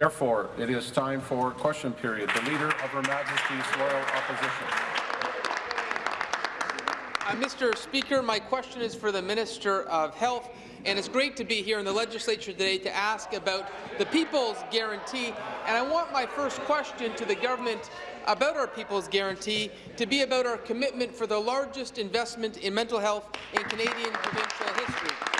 Therefore, it is time for question period. The Leader of Her Majesty's Loyal Opposition. Uh, Mr. Speaker, my question is for the Minister of Health, and it's great to be here in the legislature today to ask about the People's Guarantee. And I want my first question to the government about our People's Guarantee to be about our commitment for the largest investment in mental health in Canadian provincial history.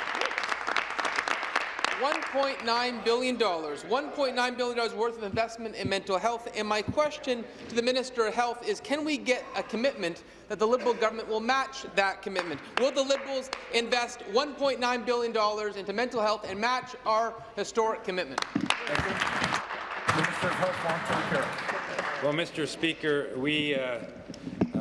$1.9 billion, $1.9 billion worth of investment in mental health. And my question to the Minister of Health is, can we get a commitment that the Liberal government will match that commitment? Will the Liberals invest $1.9 billion into mental health and match our historic commitment? Minister of Health, Long-Term Care. Well, Mr. Speaker, we uh,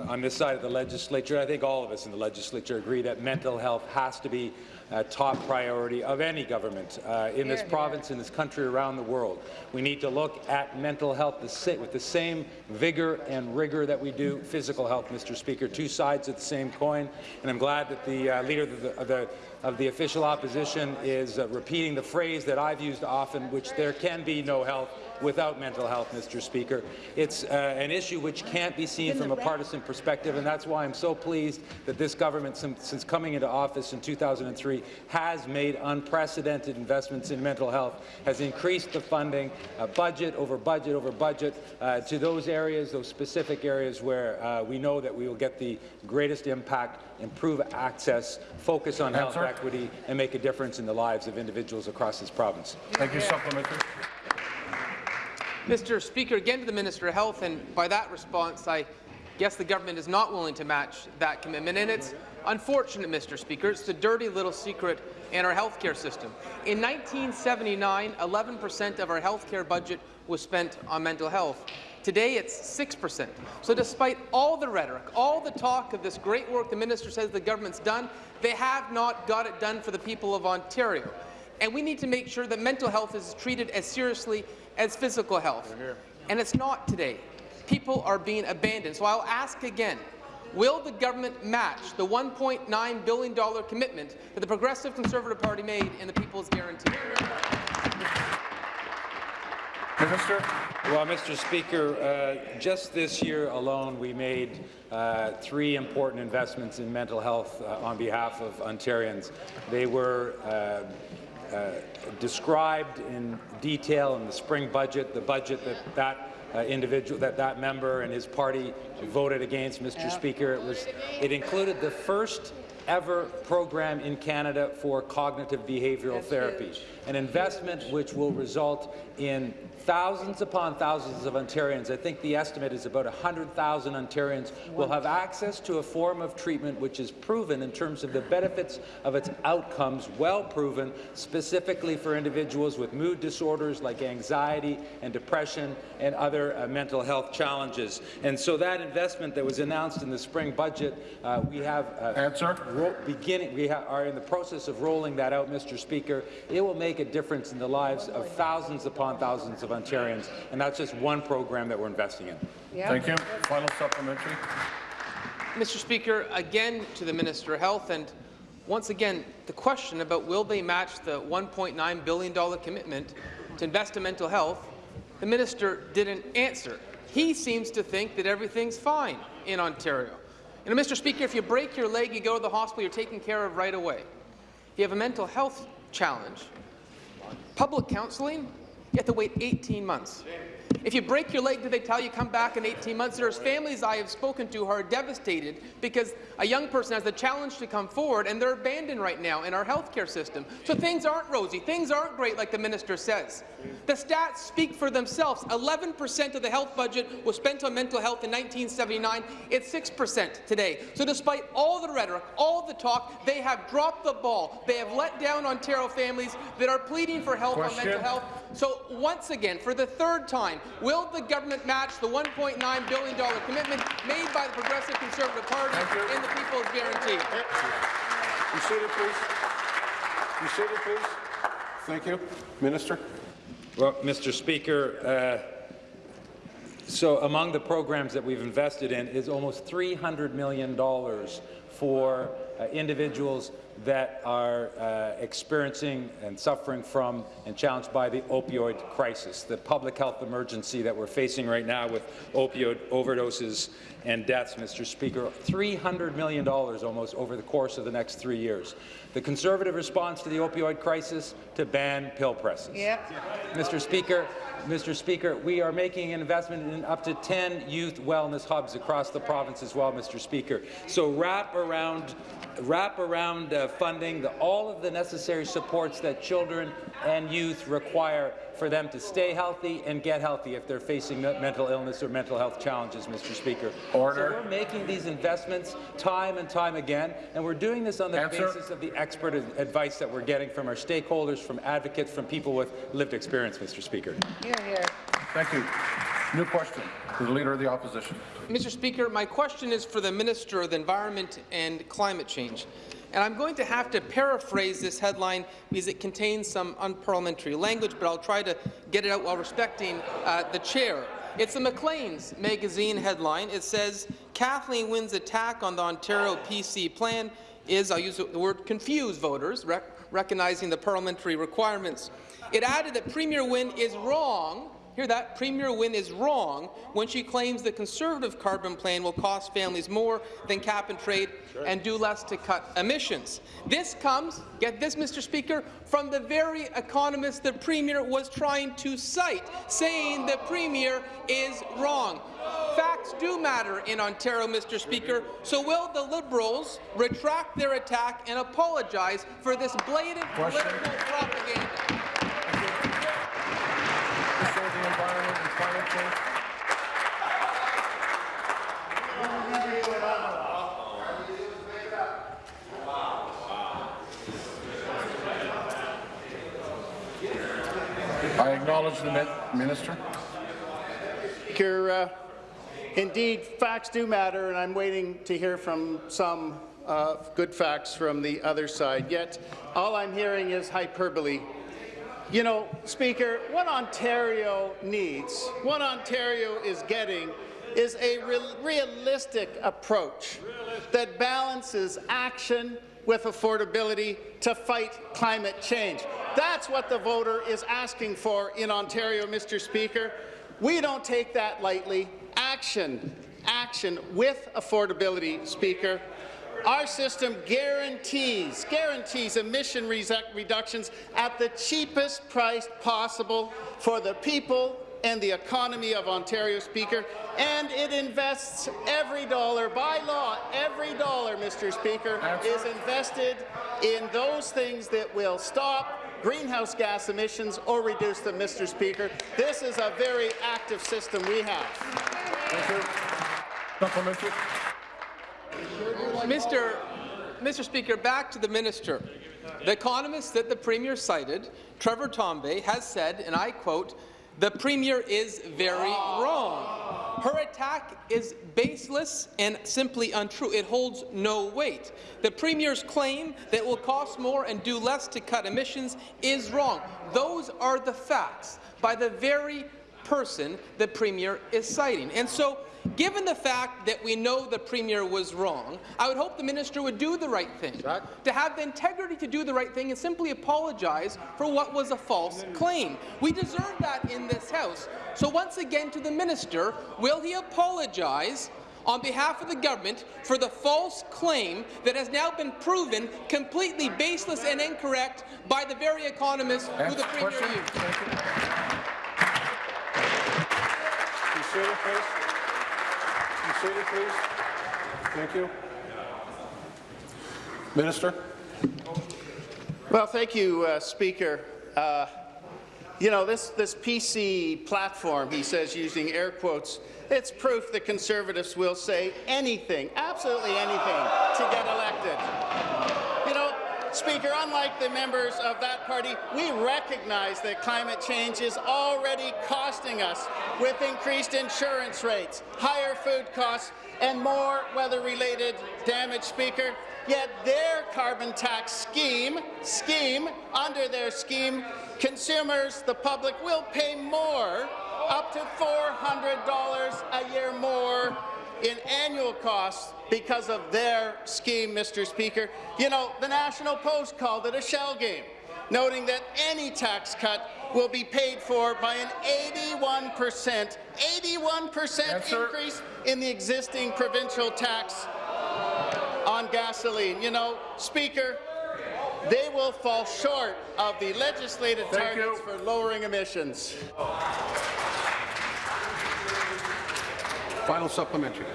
on this side of the legislature, I think all of us in the legislature agree that mental health has to be a top priority of any government uh, in this province, in this country, around the world. We need to look at mental health with the same vigour and rigour that we do physical health, Mr. Speaker, two sides of the same coin, and I'm glad that the uh, leader of the, of the of the official opposition is uh, repeating the phrase that I've used often, which there can be no health without mental health, Mr. Speaker. It's uh, an issue which can't be seen from a partisan perspective, and that's why I'm so pleased that this government, since, since coming into office in 2003, has made unprecedented investments in mental health, has increased the funding, uh, budget over budget over budget, uh, to those areas, those specific areas where uh, we know that we will get the greatest impact, improve access, focus on health equity, and make a difference in the lives of individuals across this province. Thank you. Supplementary. Mr. Speaker, again to the Minister of Health, and by that response, I guess the government is not willing to match that commitment, and it's unfortunate, Mr. Speaker. It's the dirty little secret in our healthcare system. In 1979, 11 percent of our healthcare budget was spent on mental health. Today, it's 6%. So despite all the rhetoric, all the talk of this great work the minister says the government's done, they have not got it done for the people of Ontario. And we need to make sure that mental health is treated as seriously as physical health. And it's not today. People are being abandoned. So I'll ask again, will the government match the $1.9 billion commitment that the Progressive Conservative Party made in the People's Guarantee? Minister. Well, Mr. Speaker, uh, just this year alone, we made uh, three important investments in mental health uh, on behalf of Ontarians. They were uh, uh, described in detail in the spring budget, the budget that that uh, individual, that that member and his party voted against, Mr. Yeah. Speaker. It was, it included the first ever program in Canada for cognitive behavioral That's therapy, huge. an investment which will result in thousands upon thousands of Ontarians, I think the estimate is about 100,000 Ontarians, will have access to a form of treatment which is proven in terms of the benefits of its outcomes, well proven, specifically for individuals with mood disorders like anxiety and depression and other uh, mental health challenges. And so that investment that was announced in the spring budget, uh, we have uh, Answer. beginning, we are in the process of rolling that out, Mr. Speaker. It will make a difference in the lives of thousands upon thousands of Ontarians, and that's just one program that we're investing in. Thank you. Final supplementary. Mr. Speaker, again to the Minister of Health, and once again, the question about will they match the $1.9 billion commitment to invest in mental health, the minister didn't answer. He seems to think that everything's fine in Ontario. And Mr. Speaker, if you break your leg, you go to the hospital, you're taken care of right away. If you have a mental health challenge, public counselling you have to wait 18 months. If you break your leg, do they tell you come back in 18 months? There's families I have spoken to who are devastated because a young person has the challenge to come forward and they're abandoned right now in our healthcare system. So things aren't rosy. Things aren't great like the minister says. The stats speak for themselves. 11% of the health budget was spent on mental health in 1979. It's 6% today. So despite all the rhetoric, all the talk, they have dropped the ball. They have let down Ontario families that are pleading for help Question. on mental health. So once again, for the third time, will the government match the $1.9 billion commitment made by the Progressive Conservative Party in the People's Guarantee? You seated, please. You seated, please. Thank you. Minister. Well, Mr. Speaker, uh, so among the programs that we've invested in is almost $300 million for uh, individuals that are uh, experiencing and suffering from and challenged by the opioid crisis, the public health emergency that we're facing right now with opioid overdoses and deaths, Mr. Speaker. $300 million almost over the course of the next three years. The Conservative response to the opioid crisis to ban pill presses. Yep. Mr. Speaker, Mr. Speaker, we are making an investment in up to 10 youth wellness hubs across the province as well, Mr. Speaker. So wrap around, wrap around uh, funding the, all of the necessary supports that children and youth require for them to stay healthy and get healthy if they're facing mental illness or mental health challenges, Mr. Speaker. Order. So we're making these investments time and time again, and we're doing this on the Answer. basis of the expert advice that we're getting from our stakeholders, from advocates, from people with lived experience, Mr. Speaker. Here, here. Thank you. New question to the Leader of the Opposition. Mr. Speaker, my question is for the Minister of the Environment and Climate Change. And I'm going to have to paraphrase this headline because it contains some unparliamentary language, but I'll try to get it out while respecting uh, the chair. It's the Maclean's magazine headline. It says, Kathleen Wynne's attack on the Ontario PC plan is, I'll use the word, confuse voters, rec recognizing the parliamentary requirements. It added that Premier Wynne is wrong Hear that? Premier Wynne is wrong when she claims the Conservative carbon plan will cost families more than cap and trade and do less to cut emissions. This comes, get this, Mr. Speaker, from the very economist the Premier was trying to cite, saying the Premier is wrong. Facts do matter in Ontario, Mr. Speaker, so will the Liberals retract their attack and apologize for this blatant political propaganda? Minister of the Environment and Climate Change. I acknowledge the Minister. Uh, indeed, facts do matter, and I'm waiting to hear from some uh, good facts from the other side. Yet, all I'm hearing is hyperbole. You know, Speaker, what Ontario needs, what Ontario is getting, is a real realistic approach that balances action with affordability to fight climate change. That's what the voter is asking for in Ontario, Mr. Speaker. We don't take that lightly. Action, action with affordability, Speaker. Our system guarantees, guarantees emission reductions at the cheapest price possible for the people and the economy of Ontario, Speaker, and it invests every dollar, by law, every dollar, Mr. Speaker, is invested in those things that will stop greenhouse gas emissions or reduce them, Mr. Speaker. This is a very active system we have. Thank you. Mr. Mr. Speaker, back to the minister. The economist that the Premier cited, Trevor Tombe, has said, and I quote, the Premier is very wrong. Her attack is baseless and simply untrue. It holds no weight. The Premier's claim that it will cost more and do less to cut emissions is wrong. Those are the facts by the very person the Premier is citing. And so Given the fact that we know the Premier was wrong, I would hope the minister would do the right thing, to have the integrity to do the right thing and simply apologize for what was a false claim. We deserve that in this House. So once again to the minister, will he apologize on behalf of the government for the false claim that has now been proven completely baseless and incorrect by the very economists who the Premier Question. used? Seated, please. Thank you. Minister. Well, thank you, uh, Speaker. Uh, you know, this, this PC platform, he says, using air quotes, it's proof that Conservatives will say anything, absolutely anything, to get elected. Speaker, unlike the members of that party, we recognize that climate change is already costing us with increased insurance rates, higher food costs, and more weather-related damage, Speaker. Yet their carbon tax scheme, scheme, under their scheme, consumers, the public, will pay more, up to $400 a year more in annual costs because of their scheme, Mr. Speaker. You know, the National Post called it a shell game, noting that any tax cut will be paid for by an 81 percent, 81 percent increase in the existing provincial tax on gasoline. You know, Speaker, they will fall short of the legislated Thank you. targets for lowering emissions. Final supplementary.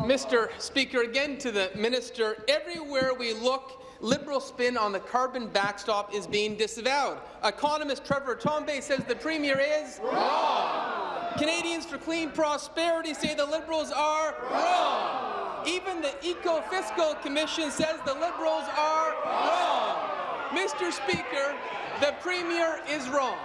Mr. Speaker, again to the minister, everywhere we look, Liberal spin on the carbon backstop is being disavowed. Economist Trevor Tombe says the Premier is wrong. Canadians for Clean Prosperity say the Liberals are wrong. Even the Eco-Fiscal Commission says the Liberals are wrong. Mr. Speaker, the Premier is wrong.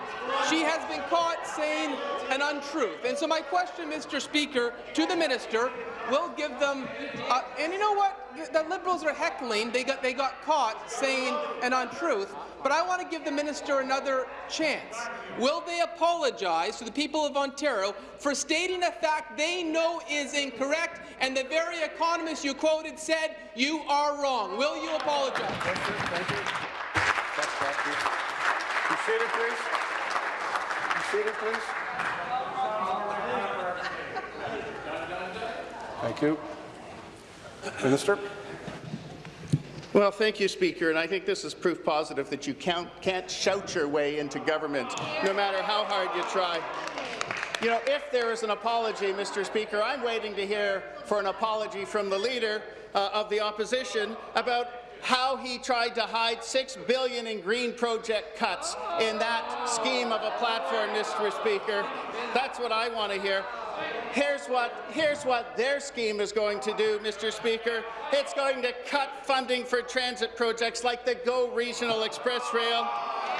She has been caught saying an untruth. And so my question, Mr. Speaker, to the minister, will give them, uh, and you know what? The Liberals are heckling. They got, they got caught saying an untruth. But I want to give the minister another chance. Will they apologize to the people of Ontario for stating a fact they know is incorrect, and the very economist you quoted said you are wrong? Will you apologize? Thank you. Be seated, please. Be seated, please. Thank you. Minister? Well, thank you, Speaker, and I think this is proof positive that you can't, can't shout your way into government, no matter how hard you try. You know, if there is an apology, Mr. Speaker, I'm waiting to hear for an apology from the leader uh, of the opposition about how he tried to hide 6 billion in green project cuts in that scheme of a platform, Mr. Speaker. That's what I want to hear. Here's what, here's what their scheme is going to do, Mr. Speaker. It's going to cut funding for transit projects like the GO Regional Express Rail.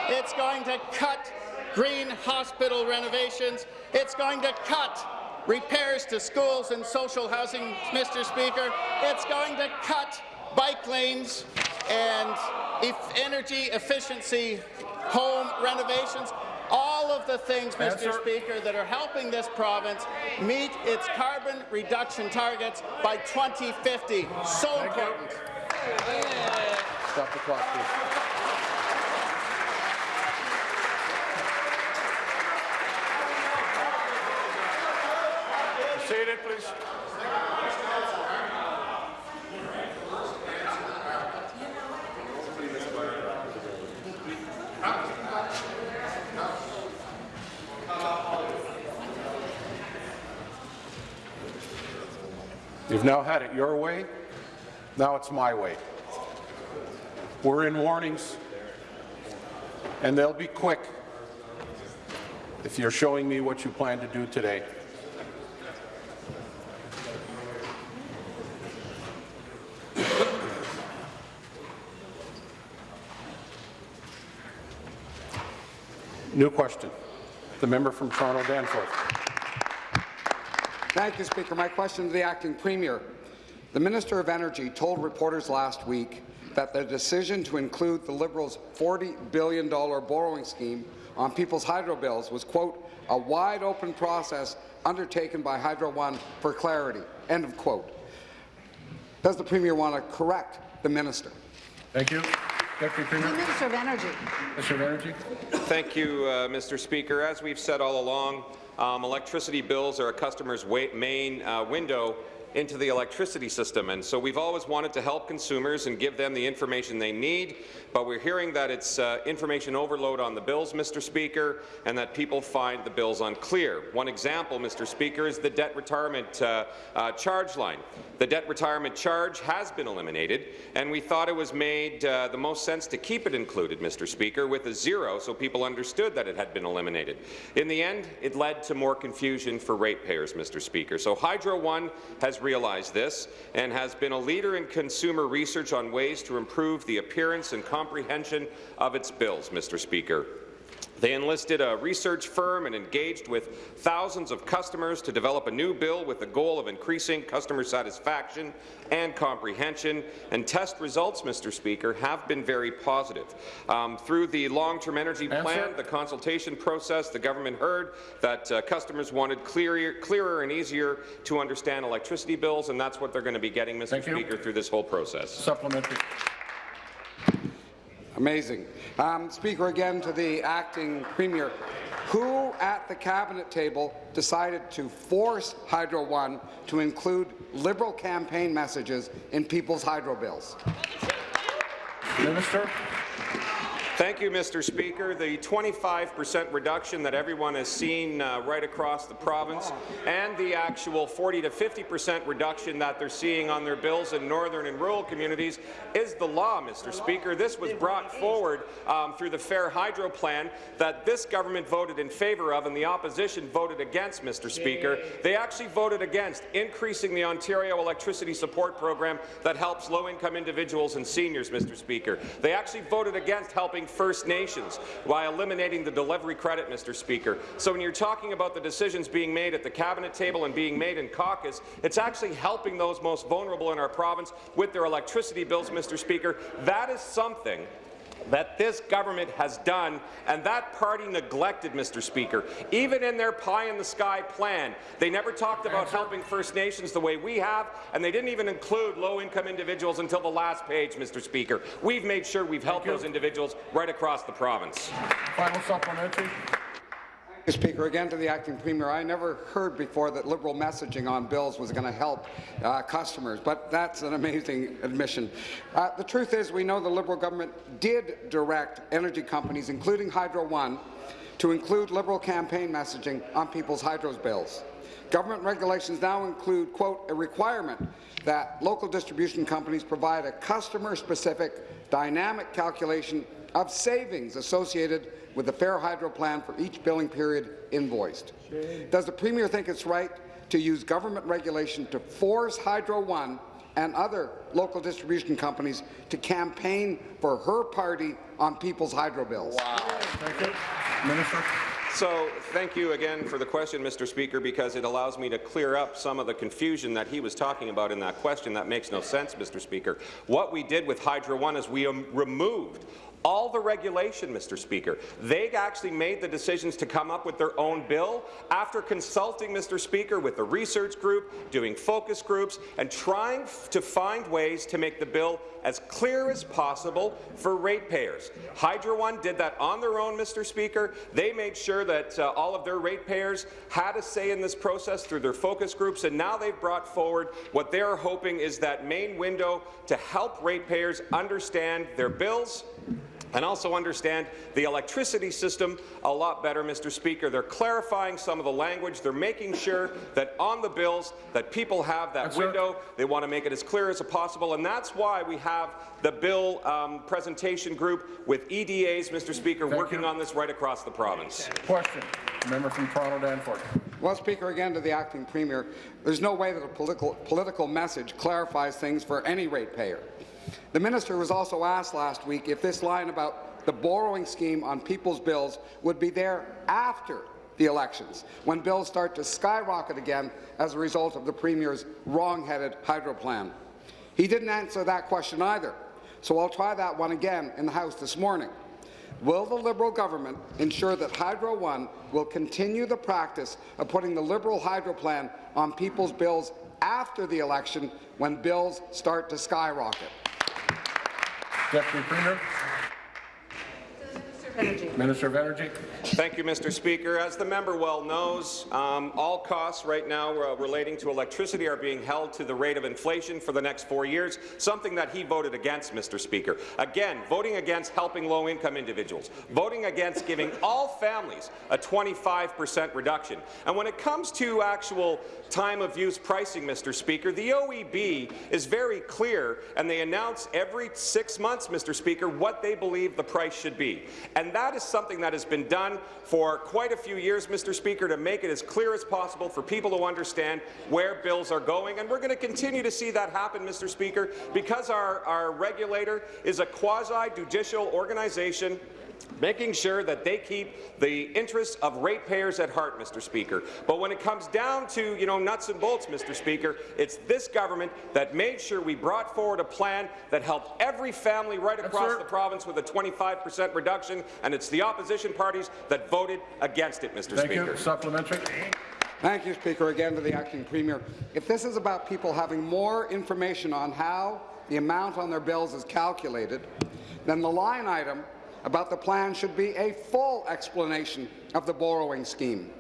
It's going to cut green hospital renovations. It's going to cut repairs to schools and social housing, Mr. Speaker. It's going to cut bike lanes and energy efficiency home renovations. All of the things, Mr. Answer. Speaker, that are helping this province meet its carbon reduction targets by 2050. So Thank you. important. Stop the clock, please. Be Seated, please. You've now had it your way. Now it's my way. We're in warnings, and they'll be quick if you're showing me what you plan to do today. New question. The member from Toronto Danforth. Thank you, Speaker. My question to the acting premier. The Minister of Energy told reporters last week that the decision to include the Liberals' $40 billion borrowing scheme on people's hydro bills was, quote, a wide-open process undertaken by Hydro One for clarity, end of quote. Does the Premier want to correct the minister? Thank you. Deputy The Minister of Energy. Minister of Energy. Thank you, uh, Mr. Speaker. As we've said all along, um, electricity bills are a customer's main uh, window into the electricity system, and so we've always wanted to help consumers and give them the information they need, but we're hearing that it's uh, information overload on the bills, Mr. Speaker, and that people find the bills unclear. One example, Mr. Speaker, is the debt retirement uh, uh, charge line. The debt retirement charge has been eliminated, and we thought it was made uh, the most sense to keep it included, Mr. Speaker, with a zero so people understood that it had been eliminated. In the end, it led to more confusion for ratepayers, Mr. Speaker. So Hydro One has realized this and has been a leader in consumer research on ways to improve the appearance and comprehension of its bills, Mr. Speaker. They enlisted a research firm and engaged with thousands of customers to develop a new bill with the goal of increasing customer satisfaction and comprehension. And test results, Mr. Speaker, have been very positive. Um, through the long-term energy Answer. plan, the consultation process, the government heard that uh, customers wanted clearer, clearer and easier to understand electricity bills, and that's what they're going to be getting, Mr. Thank you. Speaker, through this whole process. Supplementary. Amazing. Um, speaker, again to the acting premier. Who at the cabinet table decided to force Hydro One to include Liberal campaign messages in people's hydro bills? Minister. Thank you, Mr. Speaker. The 25 percent reduction that everyone has seen uh, right across the province and the actual 40 to 50 percent reduction that they're seeing on their bills in northern and rural communities is the law, Mr. Speaker. This was brought forward um, through the Fair Hydro Plan that this government voted in favour of and the opposition voted against, Mr. Speaker. They actually voted against increasing the Ontario Electricity Support Program that helps low-income individuals and seniors, Mr. Speaker. They actually voted against helping First Nations while eliminating the delivery credit, Mr. Speaker. So when you're talking about the decisions being made at the cabinet table and being made in caucus, it's actually helping those most vulnerable in our province with their electricity bills, Mr. Speaker. That is something that this government has done, and that party neglected, Mr. Speaker. Even in their pie-in-the-sky plan, they never talked about helping First Nations the way we have, and they didn't even include low-income individuals until the last page, Mr. Speaker. We've made sure we've helped those individuals right across the province. Final supplementary. Speaker, again to the acting premier, I never heard before that Liberal messaging on bills was going to help uh, customers, but that's an amazing admission. Uh, the truth is we know the Liberal government did direct energy companies, including Hydro One, to include Liberal campaign messaging on people's hydro bills. Government regulations now include, quote, a requirement that local distribution companies provide a customer-specific dynamic calculation of savings associated with the Fair Hydro plan for each billing period invoiced. Does the Premier think it's right to use government regulation to force Hydro One and other local distribution companies to campaign for her party on people's hydro bills? Thank you. Minister. So thank you again for the question, Mr. Speaker, because it allows me to clear up some of the confusion that he was talking about in that question. That makes no sense, Mr. Speaker. What we did with Hydro One is we um, removed all the regulation, Mr. Speaker. They actually made the decisions to come up with their own bill after consulting, Mr. Speaker, with the research group, doing focus groups, and trying to find ways to make the bill as clear as possible for ratepayers. Hydro One did that on their own, Mr. Speaker. They made sure that uh, all of their ratepayers had a say in this process through their focus groups, and now they've brought forward what they're hoping is that main window to help ratepayers understand their bills, and also understand the electricity system a lot better, Mr. Speaker. They're clarifying some of the language. They're making sure that on the bills that people have that Yes, sir. window. They want to make it as clear as possible, and that's why we have the bill um, presentation group with EDAs, Mr. Speaker, Thank working you. on this right across the province. Question. Member from Toronto Danforth. Well, Speaker, again to the acting premier, there's no way that a political, political message clarifies things for any ratepayer. The minister was also asked last week if this line about the borrowing scheme on people's bills would be there after the elections, when bills start to skyrocket again as a result of the Premier's wrong-headed hydro plan. He didn't answer that question either, so I'll try that one again in the House this morning. Will the Liberal government ensure that Hydro One will continue the practice of putting the Liberal hydro plan on people's bills after the election when bills start to skyrocket? Deputy Premier. Minister of Energy. Thank you, Mr. Speaker. As the member well knows, um, all costs right now uh, relating to electricity are being held to the rate of inflation for the next four years, something that he voted against, Mr. Speaker. Again, voting against helping low-income individuals, voting against giving all families a 25 percent reduction. And when it comes to actual time of use pricing, Mr. Speaker, the OEB is very clear, and they announce every six months, Mr. Speaker, what they believe the price should be. And that is something that has been done for quite a few years, Mr. Speaker, to make it as clear as possible for people to understand where bills are going. And we're going to continue to see that happen, Mr. Speaker, because our, our regulator is a quasi-judicial organization making sure that they keep the interests of ratepayers at heart, Mr. Speaker. But when it comes down to, you know, nuts and bolts, Mr. Speaker, it's this government that made sure we brought forward a plan that helped every family right across sir. the province with a 25 per cent reduction, and it's the opposition parties that voted against it, Mr. Thank Speaker. you. Supplementary. Thank you, Speaker. Again to the acting premier. If this is about people having more information on how the amount on their bills is calculated, then the line item about the plan should be a full explanation of the borrowing scheme.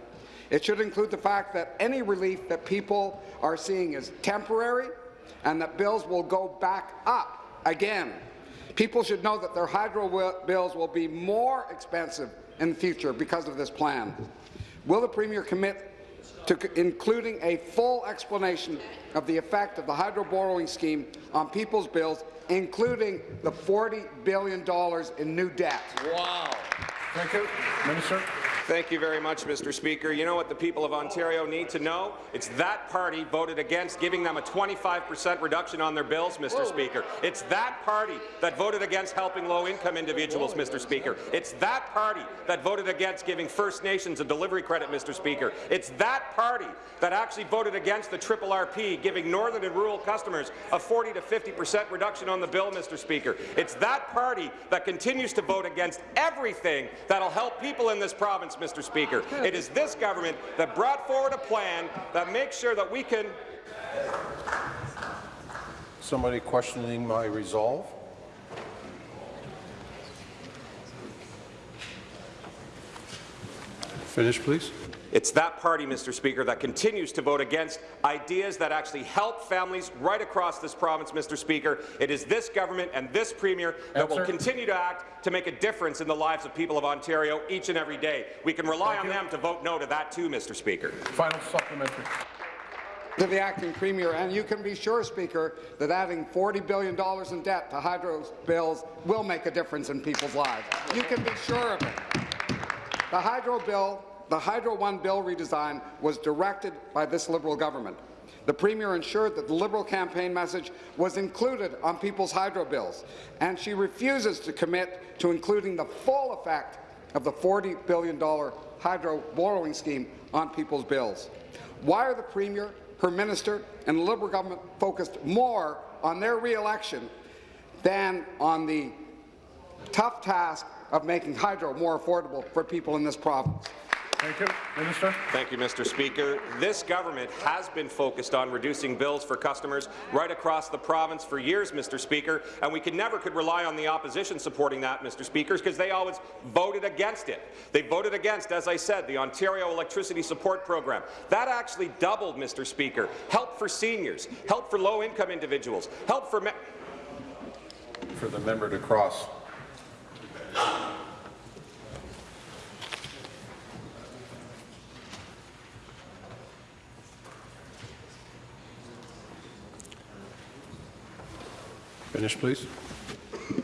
It should include the fact that any relief that people are seeing is temporary and that bills will go back up again. People should know that their hydro bills will be more expensive in the future because of this plan. Will the Premier commit to including a full explanation of the effect of the hydro borrowing scheme on people's bills, including the $40 billion in new debt? Wow. Thank you. Minister. Thank you very much, Mr. Speaker. You know what the people of Ontario need to know? It's that party voted against giving them a 25 per cent reduction on their bills, Mr. Speaker. It's that party that voted against helping low-income individuals, Mr. Speaker. It's that party that voted against giving First Nations a delivery credit, Mr. Speaker. It's that party that actually voted against the Triple RP, giving northern and rural customers a 40 to 50 per cent reduction on the bill, Mr. Speaker. It's that party that continues to vote against everything that'll help people in this province, Mr. Speaker. It is this government that brought forward a plan that makes sure that we can Somebody questioning my resolve? Finish, please. It's that party, Mr. Speaker, that continues to vote against ideas that actually help families right across this province, Mr. Speaker. It is this government and this Premier that will Answer. continue to act to make a difference in the lives of people of Ontario each and every day. We can rely Thank on you. them to vote no to that too, Mr. Speaker. Final supplementary. to the acting premier, and you can be sure, Speaker, that adding $40 billion in debt to hydro bills will make a difference in people's lives. You can be sure of it. The hydro bill, the Hydro One bill redesign was directed by this Liberal government. The Premier ensured that the Liberal campaign message was included on people's hydro bills, and she refuses to commit to including the full effect of the $40 billion hydro borrowing scheme on people's bills. Why are the Premier, her minister, and the Liberal government focused more on their re-election than on the tough task of making hydro more affordable for people in this province? Thank you. Minister. Thank you, Mr. Speaker. This government has been focused on reducing bills for customers right across the province for years, Mr. Speaker, and we could never could rely on the opposition supporting that, Mr. Speaker, because they always voted against it. They voted against, as I said, the Ontario Electricity Support Program. That actually doubled, Mr. Speaker, help for seniors, help for low-income individuals, help for... For the member to cross. Finish, please.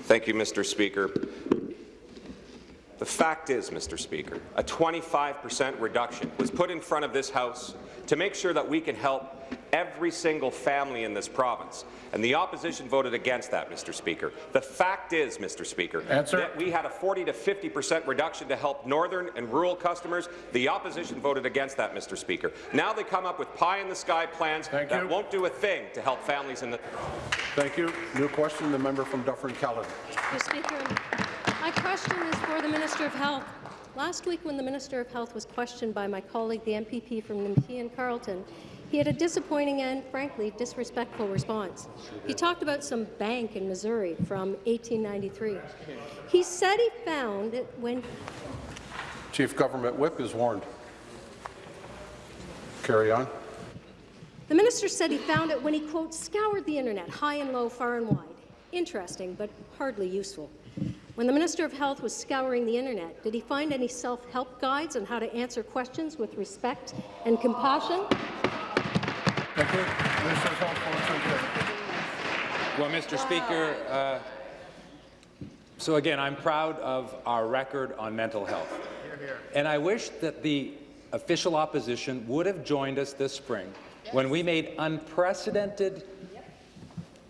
Thank you, Mr. Speaker. The fact is, Mr. Speaker, a 25 per cent reduction was put in front of this House to make sure that we can help every single family in this province, and the opposition voted against that, Mr. Speaker. The fact is, Mr. Speaker, Answer. that we had a 40 to 50 per cent reduction to help northern and rural customers. The opposition voted against that, Mr. Speaker. Now they come up with pie-in-the-sky plans Thank that you. won't do a thing to help families in the... Thank you. New question, the member from Dufferin-Caledon. Mr. Speaker, my question is for the Minister of Health. Last week, when the Minister of Health was questioned by my colleague, the MPP from Nepean Carleton, he had a disappointing and, frankly, disrespectful response. He talked about some bank in Missouri from 1893. He said he found it when Chief Government Whip is warned. Carry on. The minister said he found it when he, quote, scoured the internet, high and low, far and wide. Interesting, but hardly useful. When the Minister of Health was scouring the internet, did he find any self-help guides on how to answer questions with respect and compassion? Thank you. Minister of Health, long-term care. Well, Mr. Speaker, uh, so again, I'm proud of our record on mental health. And I wish that the official opposition would have joined us this spring when we made unprecedented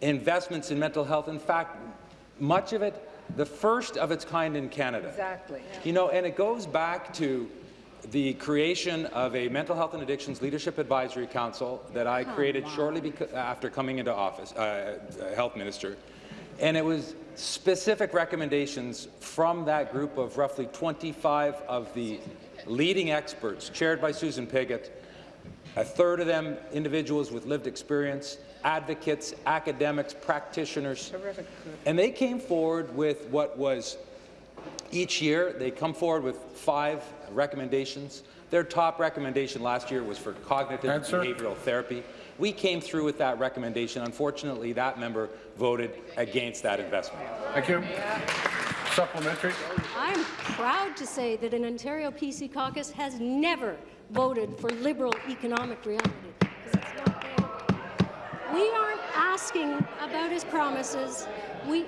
investments in mental health. In fact, much of it the first of its kind in Canada. Exactly. You know, and it goes back to the creation of a Mental Health and Addictions Leadership Advisory Council that I created shortly after coming into office, uh, uh, Health Minister. And it was specific recommendations from that group of roughly 25 of the leading experts, chaired by Susan Pigott, a third of them individuals with lived experience, advocates, academics, practitioners. Terrific. And they came forward with what was each year, they come forward with five recommendations. Their top recommendation last year was for cognitive Answer. behavioral therapy. We came through with that recommendation. Unfortunately, that member voted against that investment. Thank you. Supplementary. I'm proud to say that an Ontario PC caucus has never voted for liberal economic reality. 'cause it's not there. We aren't asking about his promises. We,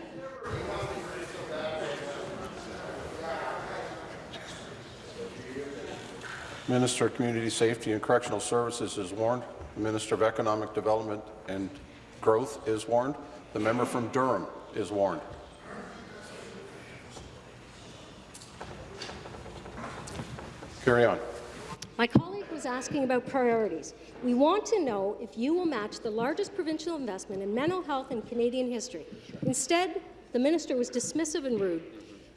Minister of Community Safety and Correctional Services is warned. The Minister of Economic Development and Growth is warned. The member from Durham is warned. Carry on. My colleague was asking about priorities. We want to know if you will match the largest provincial investment in mental health in Canadian history. Instead, the minister was dismissive and rude.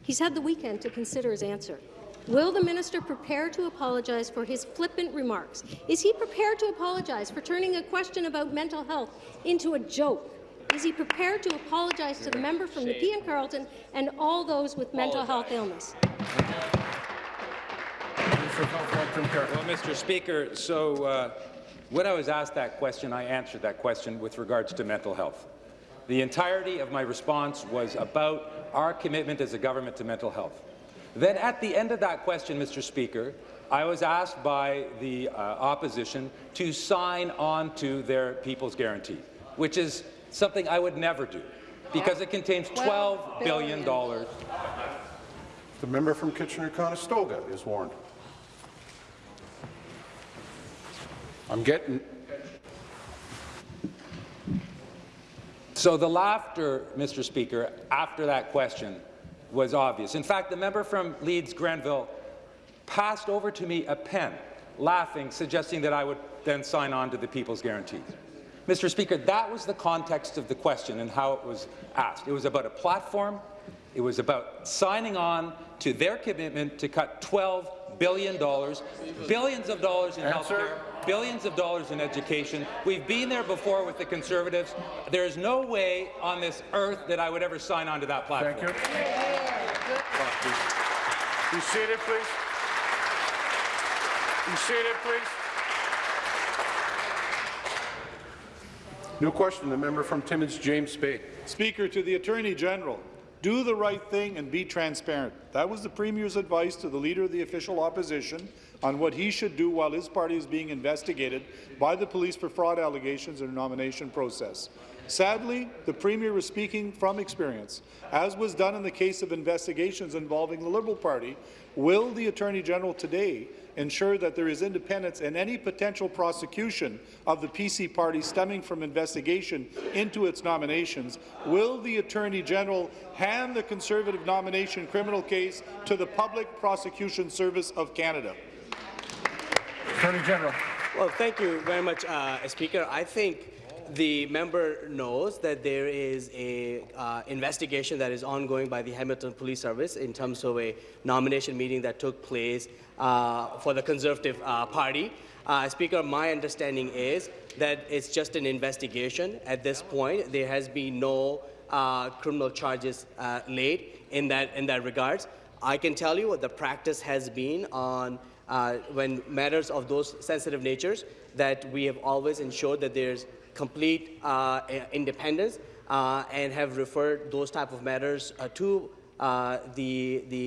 He's had the weekend to consider his answer. Will the minister prepare to apologize for his flippant remarks? Is he prepared to apologize for turning a question about mental health into a joke? Is he prepared to apologize to the member from Nepean Carleton and all those with mental health illness? Minister of Health, Long-Term Care. Well, Mr. Speaker, so uh, when I was asked that question, I answered that question with regards to mental health. The entirety of my response was about our commitment as a government to mental health. Then at the end of that question, Mr. Speaker, I was asked by the uh, opposition to sign on to their People's Guarantee, which is something I would never do because it contains $12 billion. The member from Kitchener-Conestoga is warned. I'm getting So the laughter, Mr. Speaker, after that question was obvious. In fact, the member from Leeds Grenville passed over to me a pen, laughing, suggesting that I would then sign on to the People's Guarantee. Mr. Speaker, that was the context of the question and how it was asked. It was about a platform. It was about signing on to their commitment to cut $12 billion, billions of dollars in health care, billions of dollars in education. We've been there before with the Conservatives. There is no way on this earth that I would ever sign on to that platform. Thank you. Be seated, please. Be seated, please. New question, the member from Timmins, James Bay. Speaker, to the Attorney General, do the right thing and be transparent. That was the Premier's advice to the Leader of the official opposition on what he should do while his party is being investigated by the police for fraud allegations in the nomination process. Sadly, the Premier was speaking from experience. As was done in the case of investigations involving the Liberal Party, will the Attorney General today ensure that there is independence in any potential prosecution of the PC party stemming from investigation into its nominations, will the Attorney General hand the Conservative nomination criminal case to the Public Prosecution Service of Canada? Attorney General. Well, thank you very much, uh, Speaker. I think the member knows that there is a uh, investigation that is ongoing by the Hamilton Police Service in terms of a nomination meeting that took place uh, for the Conservative uh, Party. Uh, Speaker, my understanding is that it's just an investigation at this point. There has been no uh, criminal charges uh, laid in that in that regards. I can tell you what the practice has been on when matters of those sensitive natures that we have always ensured that there's complete uh, independence uh, and have referred those type of matters uh, to the, the,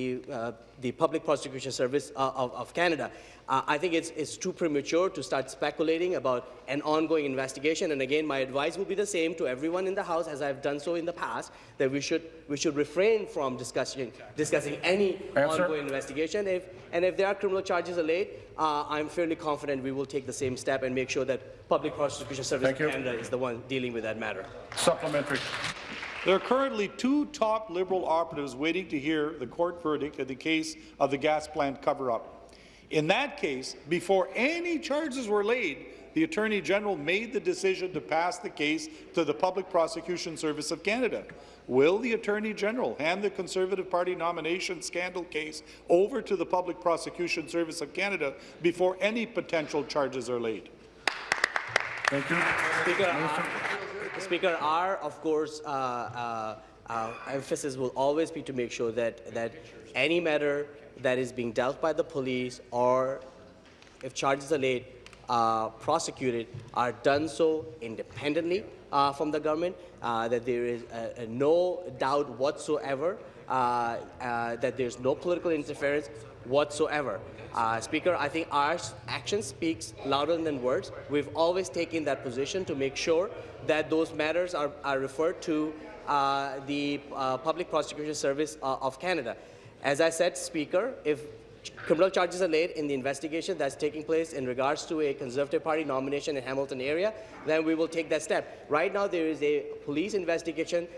the Public Prosecution Service of, of Canada. Uh, I think it's, it's too premature to start speculating about an ongoing investigation. And again, my advice will be the same to everyone in the House, as I've done so in the past, that we should, we should refrain from discussing, discussing any Answer. ongoing investigation. If, and if there are criminal charges laid, uh, I'm fairly confident we will take the same step and make sure that Public Prosecution Service Thank of you. Canada is the one dealing with that matter. Supplementary. There are currently two top Liberal operatives waiting to hear the court verdict in the case of the gas plant cover-up. In that case, before any charges were laid, the Attorney General made the decision to pass the case to the Public Prosecution Service of Canada. Will the Attorney General hand the Conservative Party nomination scandal case over to the Public Prosecution Service of Canada before any potential charges are laid? Thank you. Speaker, our, Speaker, our of course uh, uh, uh, emphasis will always be to make sure that that any matter that is being dealt by the police or if charges are laid, uh, prosecuted, are done so independently uh, from the government. Uh, that there is uh, uh, no doubt whatsoever uh, that there's no political interference whatsoever. Speaker, I think our action speaks louder than words. We've always taken that position to make sure that those matters are, are referred to the Public Prosecution Service of Canada. As I said, Speaker, if criminal charges are laid in the investigation that's taking place in regards to a Conservative Party nomination in Hamilton area, then we will take that step. Right now, there is a police investigation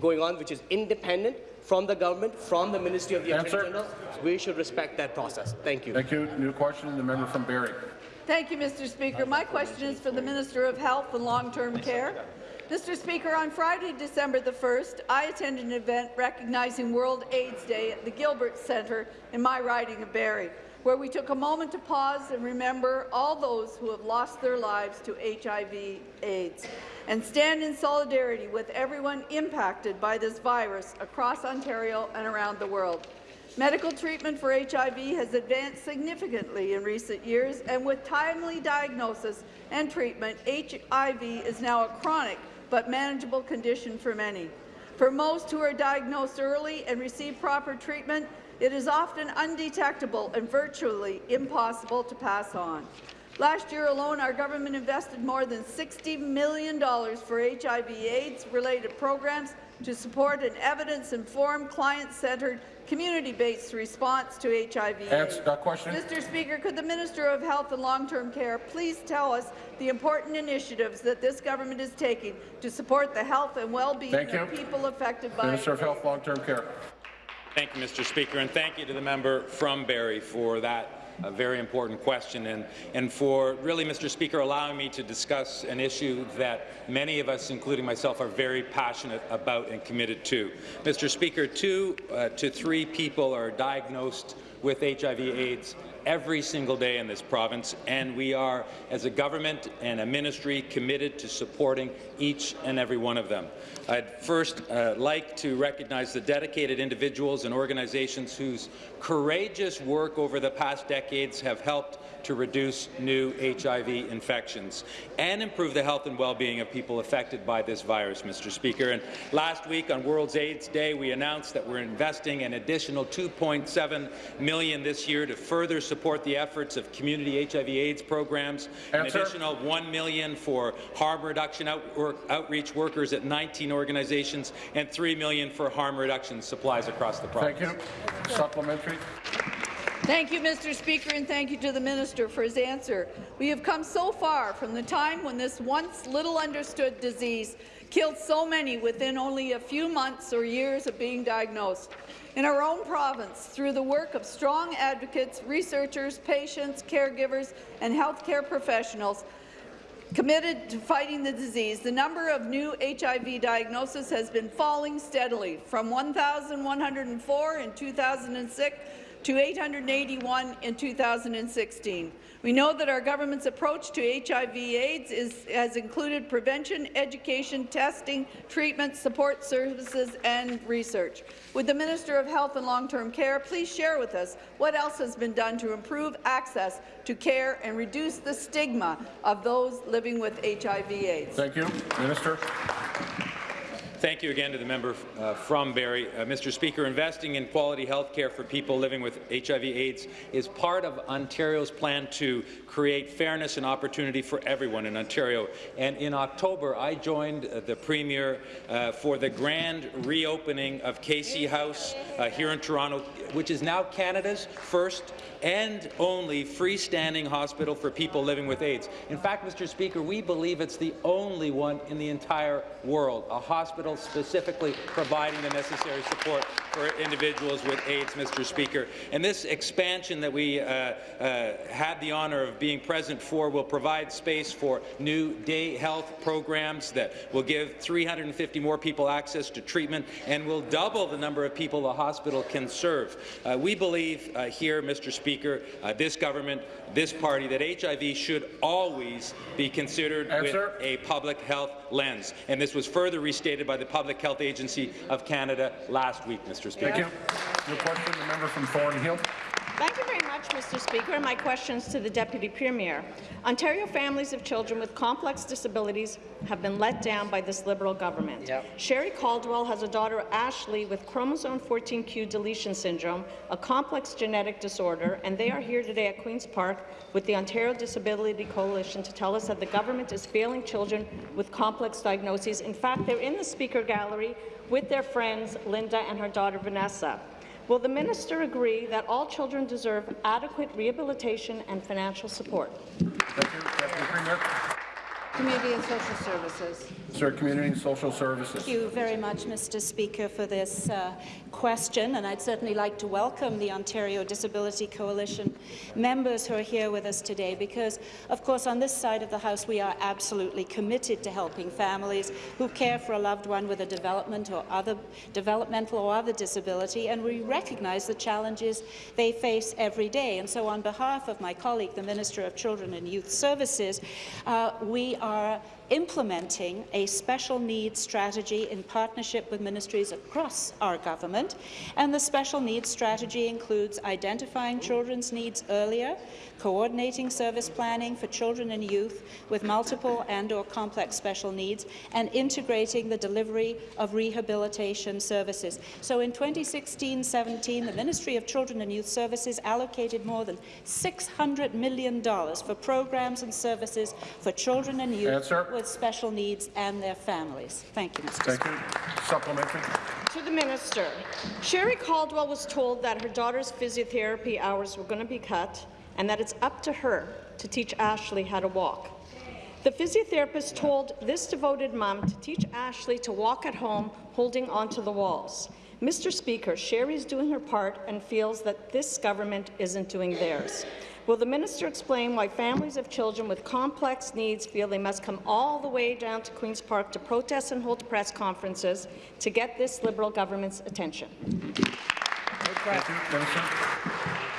going on which is independent from the government, from the Ministry of the Answer. Attorney General. We should respect that process. Thank you. Thank you. New question, the member from Barrie. Thank you, Mr. Speaker. My question is for the Minister of Health and Long-Term Care. Mr. Speaker, on Friday, December the 1st, I attended an event recognizing World AIDS Day at the Gilbert Centre in my riding of Barrie, where we took a moment to pause and remember all those who have lost their lives to HIV AIDS and stand in solidarity with everyone impacted by this virus across Ontario and around the world. Medical treatment for HIV has advanced significantly in recent years, and with timely diagnosis and treatment, HIV is now a chronic but manageable condition for many. For most who are diagnosed early and receive proper treatment, it is often undetectable and virtually impossible to pass on. Last year alone, our government invested more than $60 million for HIV-AIDS-related programs to support an evidence-informed, client-centred, community-based response to HIV. Answer that question. Mr. Speaker, could the Minister of Health and Long-Term Care please tell us the important initiatives that this government is taking to support the health and well-being of people affected by Minister of Health, Long-Term Care. Thank you, Mr. Speaker, and thank you to the member from Barrie for that uh, very important question and, and for really, Mr. Speaker, allowing me to discuss an issue that many of us, including myself, are very passionate about and committed to. Mr. Speaker, two uh, to three people are diagnosed with HIV/AIDS every single day in this province, and we are, as a government and a ministry, committed to supporting each and every one of them. I'd first uh, like to recognize the dedicated individuals and organizations whose courageous work over the past decades have helped to reduce new HIV infections and improve the health and well-being of people affected by this virus, Mr. Speaker. And last week on World AIDS Day, we announced that we're investing an additional 2.7 million this year to further support the efforts of community HIV/AIDS programs. An additional 1 million for harm reduction out work, outreach workers at 19 organizations, and 3 million for harm reduction supplies across the province. Thank you. Supplementary. Thank you, Mr. Speaker, and thank you to the minister for his answer. We have come so far from the time when this once little understood disease killed so many within only a few months or years of being diagnosed. In our own province, through the work of strong advocates, researchers, patients, caregivers, and healthcare professionals, committed to fighting the disease, the number of new HIV diagnoses has been falling steadily from 1,104 in 2006 to 881 in 2016. We know that our government's approach to HIV/AIDS has included prevention, education, testing, treatment, support services, and research. Would the Minister of Health and Long-Term Care please share with us what else has been done to improve access to care and reduce the stigma of those living with HIV/AIDS? Thank you. Minister. Thank you again to the member uh, from Barrie. Uh, Mr. Speaker, investing in quality health care for people living with HIV/AIDS is part of Ontario's plan to create fairness and opportunity for everyone in Ontario. And in October, I joined uh, the Premier uh, for the grand reopening of Casey House uh, here in Toronto, which is now Canada's first and only freestanding hospital for people living with AIDS. In fact, Mr. Speaker, we believe it's the only one in the entire world, a hospital specifically providing the necessary support for individuals with AIDS, Mr. Speaker. And this expansion that we uh, uh, had the honour of being present for will provide space for new day health programs that will give 350 more people access to treatment and will double the number of people the hospital can serve. Uh, we believe uh, here, Mr. Speaker, uh, this government, this party, that HIV should always be considered Answer. with a public health lens. And this was further restated by the Public Health Agency of Canada last week, Mr. Speaker. Thank you. New question, the member from Thornhill. Thank you very much, Mr. Speaker. And my questions to the Deputy Premier. Ontario families of children with complex disabilities have been let down by this Liberal government. Yep. Sherry Caldwell has a daughter, Ashley, with chromosome 14q deletion syndrome, a complex genetic disorder, and they are here today at Queen's Park with the Ontario Disability Coalition to tell us that the government is failing children with complex diagnoses. In fact, they're in the Speaker Gallery with their friends, Linda and her daughter, Vanessa. Will the minister agree that all children deserve adequate rehabilitation and financial support? Thank you. Deputy Premier. Community and Social Services. Sir, Community and Social Services. Thank you very much, Mr. Speaker, for this uh, question, and I'd certainly like to welcome the Ontario Disability Coalition members who are here with us today, because, of course, on this side of the House, we are absolutely committed to helping families who care for a loved one with a development or other developmental or other disability, and we recognize the challenges they face every day. And so, on behalf of my colleague, the Minister of Children and Youth Services, uh, we are implementing a special needs strategy in partnership with ministries across our government. And the special needs strategy includes identifying children's needs earlier, coordinating service planning for children and youth with multiple and or complex special needs, and integrating the delivery of rehabilitation services. So in 2016-17, the Ministry of Children and Youth Services allocated more than $600 million for programs and services for children and youth Answer. with special needs and their families. Thank you, Mr. Thank Speaker. you. Supplementary. To the minister, Sherry Caldwell was told that her daughter's physiotherapy hours were going to be cut and that it's up to her to teach Ashley how to walk. The physiotherapist told this devoted mom to teach Ashley to walk at home holding onto the walls. Mr. Speaker, Sherry's doing her part and feels that this government isn't doing theirs. Will the minister explain why families of children with complex needs feel they must come all the way down to Queen's Park to protest and hold press conferences to get this Liberal government's attention?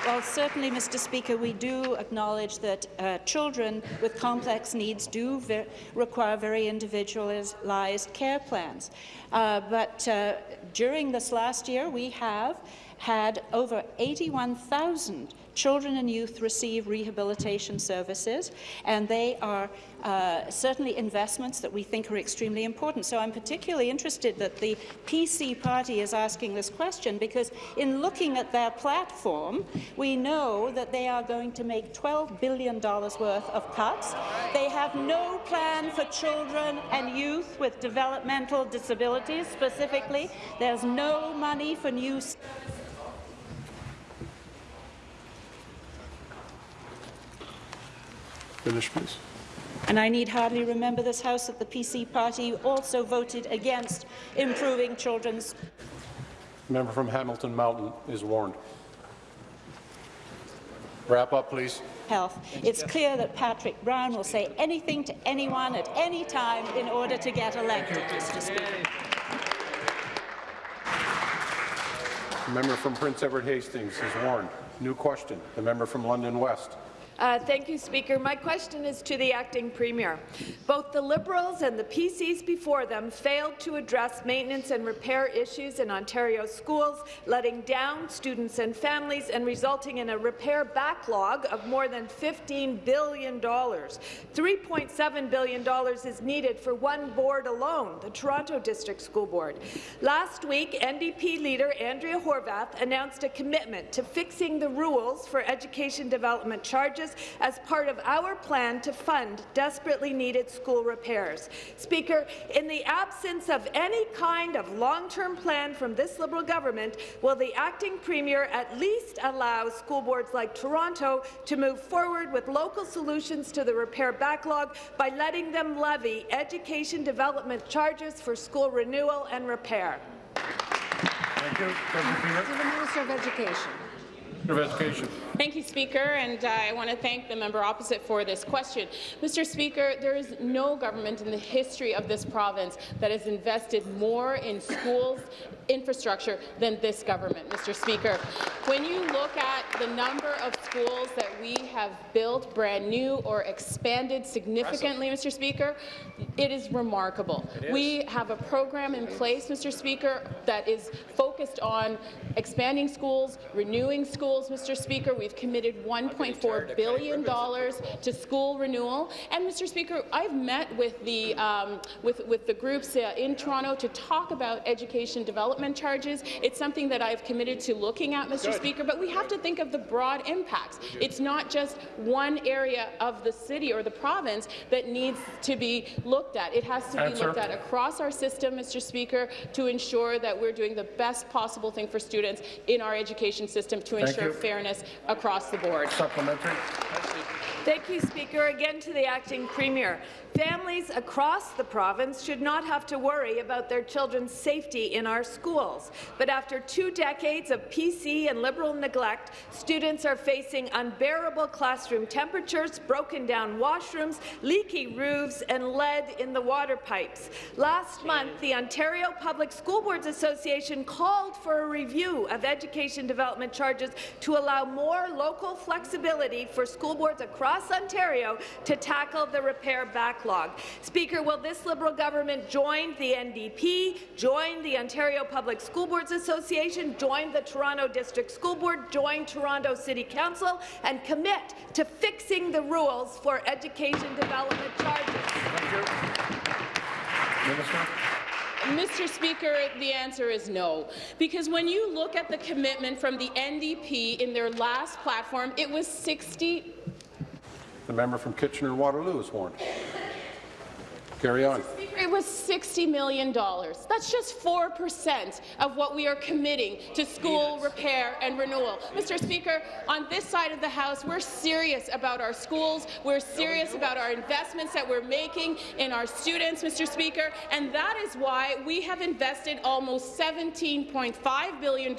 Well, certainly, Mr. Speaker, we do acknowledge that uh, children with complex needs do ver require very individualized care plans. Uh, but uh, during this last year, we have had over 81,000 children and youth receive rehabilitation services, and they are uh, certainly investments that we think are extremely important. So I'm particularly interested that the PC party is asking this question because in looking at their platform, we know that they are going to make $12 billion worth of cuts. They have no plan for children and youth with developmental disabilities specifically. There's no money for new Finish, please. And I need hardly remember this House that the PC party also voted against improving children's Member from Hamilton Mountain is warned. Wrap up, please. health. It's clear that Patrick Brown will say anything to anyone at any time in order to get elected, Mr. Speaker. Member from Prince Edward Hastings is warned. New question. The member from London West. Uh, thank you, Speaker. My question is to the acting premier. Both the Liberals and the PCs before them failed to address maintenance and repair issues in Ontario schools, letting down students and families and resulting in a repair backlog of more than $15 billion. $3.7 billion is needed for one board alone, the Toronto District School Board. Last week, NDP leader Andrea Horwath announced a commitment to fixing the rules for education development charges charges as part of our plan to fund desperately needed school repairs. Speaker, in the absence of any kind of long-term plan from this Liberal government, will the acting premier at least allow school boards like Toronto to move forward with local solutions to the repair backlog by letting them levy education development charges for school renewal and repair? Thank you. To the Minister of Education. Of Education. Thank you, Speaker, and uh, I want to thank the member opposite for this question. Mr. Speaker, there is no government in the history of this province that has invested more in schools infrastructure than this government, Mr. Speaker. When you look at the number of schools that we have built brand new or expanded significantly, Mr. Speaker, it is remarkable. It is. We have a program in place, Mr. Speaker, that is focused on expanding schools, renewing schools, Mr. Speaker. We've committed $1.4 billion to school renewal. And, Mr. Speaker, I've met with the, um, with, with the groups uh, in Toronto to talk about education development charges. It's something that I've committed to looking at, Mr. Good. Speaker, but we have to think of the broad impacts. It's not just one area of the city or the province that needs to be looked at. It has to be looked at across our system, Mr. Speaker, to ensure that we're doing the best possible thing for students in our education system to Thank ensure you. fairness across the board. Supplementary. Thank you, Speaker. Again to the acting premier. Families across the province should not have to worry about their children's safety in our schools. But after two decades of PC and Liberal neglect, students are facing unbearable classroom temperatures, broken down washrooms, leaky roofs, and lead in the water pipes. Last month, the Ontario Public School Boards Association called for a review of education development charges to allow more local flexibility for school boards across Ontario to tackle the repair backlog. Speaker, will this Liberal government join the NDP, join the Ontario Public School Boards Association, join the Toronto District School Board, join Toronto City Council, and commit to fixing the rules for education development charges? Minister. Mr. Speaker, the answer is no. Because when you look at the commitment from the NDP in their last platform, it was 60 The member from Kitchener-Waterloo is warned. Carry on. It was $60 million. That's just 4% of what we are committing to school repair and renewal. Mr. Speaker, on this side of the House, we're serious about our schools. We're serious about our investments that we're making in our students, Mr. Speaker, and that is why we have invested almost $17.5 billion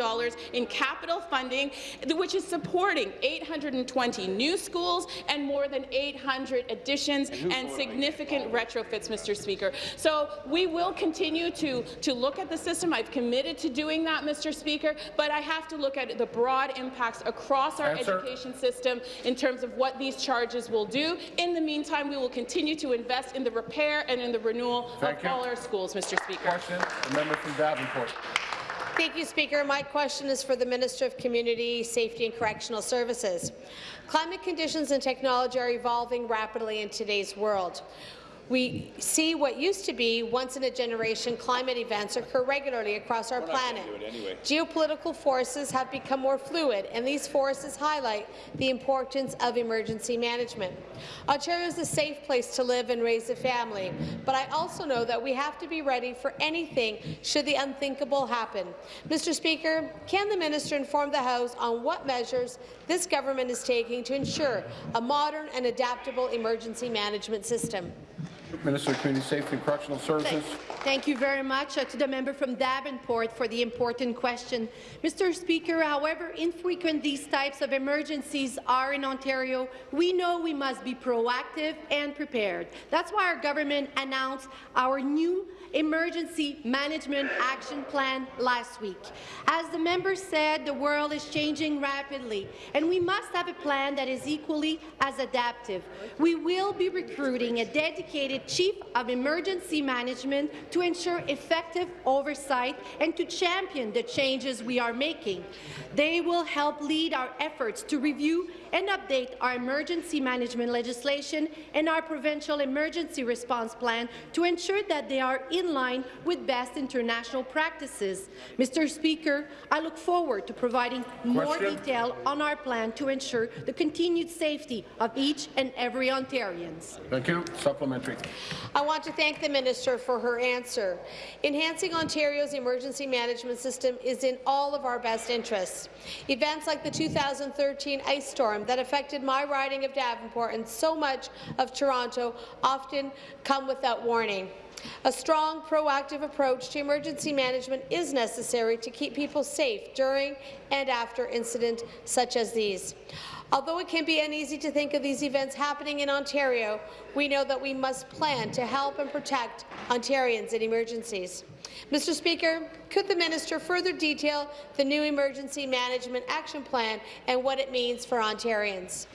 in capital funding, which is supporting 820 new schools and more than 800 additions and significant retrofits, Mr. Speaker. So we will continue to, to look at the system. I've committed to doing that, Mr. Speaker, but I have to look at the broad impacts across our Answer. education system in terms of what these charges will do. In the meantime, we will continue to invest in the repair and in the renewal Thank of you. all our schools, Mr. Speaker. Question. The member from Davenport. Thank you, Speaker. My question is for the Minister of Community Safety and Correctional Services. Climate conditions and technology are evolving rapidly in today's world. We see what used to be once-in-a-generation climate events occur regularly across our planet. Geopolitical forces have become more fluid, and these forces highlight the importance of emergency management. Ontario is a safe place to live and raise a family, but I also know that we have to be ready for anything should the unthinkable happen. Mr. Speaker, can the minister inform the House on what measures this government is taking to ensure a modern and adaptable emergency management system? Minister of Community Safety and Correctional Services. Thank you very much uh, to the member from Davenport for the important question. Mr. Speaker, however infrequent these types of emergencies are in Ontario, we know we must be proactive and prepared. That's why our government announced our new Emergency Management Action Plan last week. As the member said, the world is changing rapidly, and we must have a plan that is equally as adaptive. We will be recruiting a dedicated the Chief of Emergency Management to ensure effective oversight and to champion the changes we are making. They will help lead our efforts to review and update our emergency management legislation and our provincial emergency response plan to ensure that they are in line with best international practices. Mr. Speaker, I look forward to providing more detail on our plan to ensure the continued safety of each and every Ontarian. Thank you. Supplementary. I want to thank the minister for her answer. Enhancing Ontario's emergency management system is in all of our best interests. Events like the 2013 ice storm that affected my riding of Davenport and so much of Toronto often come without warning. A strong, proactive approach to emergency management is necessary to keep people safe during and after incidents such as these. Although it can be uneasy to think of these events happening in Ontario, we know that we must plan to help and protect Ontarians in emergencies. Mr. Speaker, could the minister further detail the new Emergency Management Action Plan and what it means for Ontarians?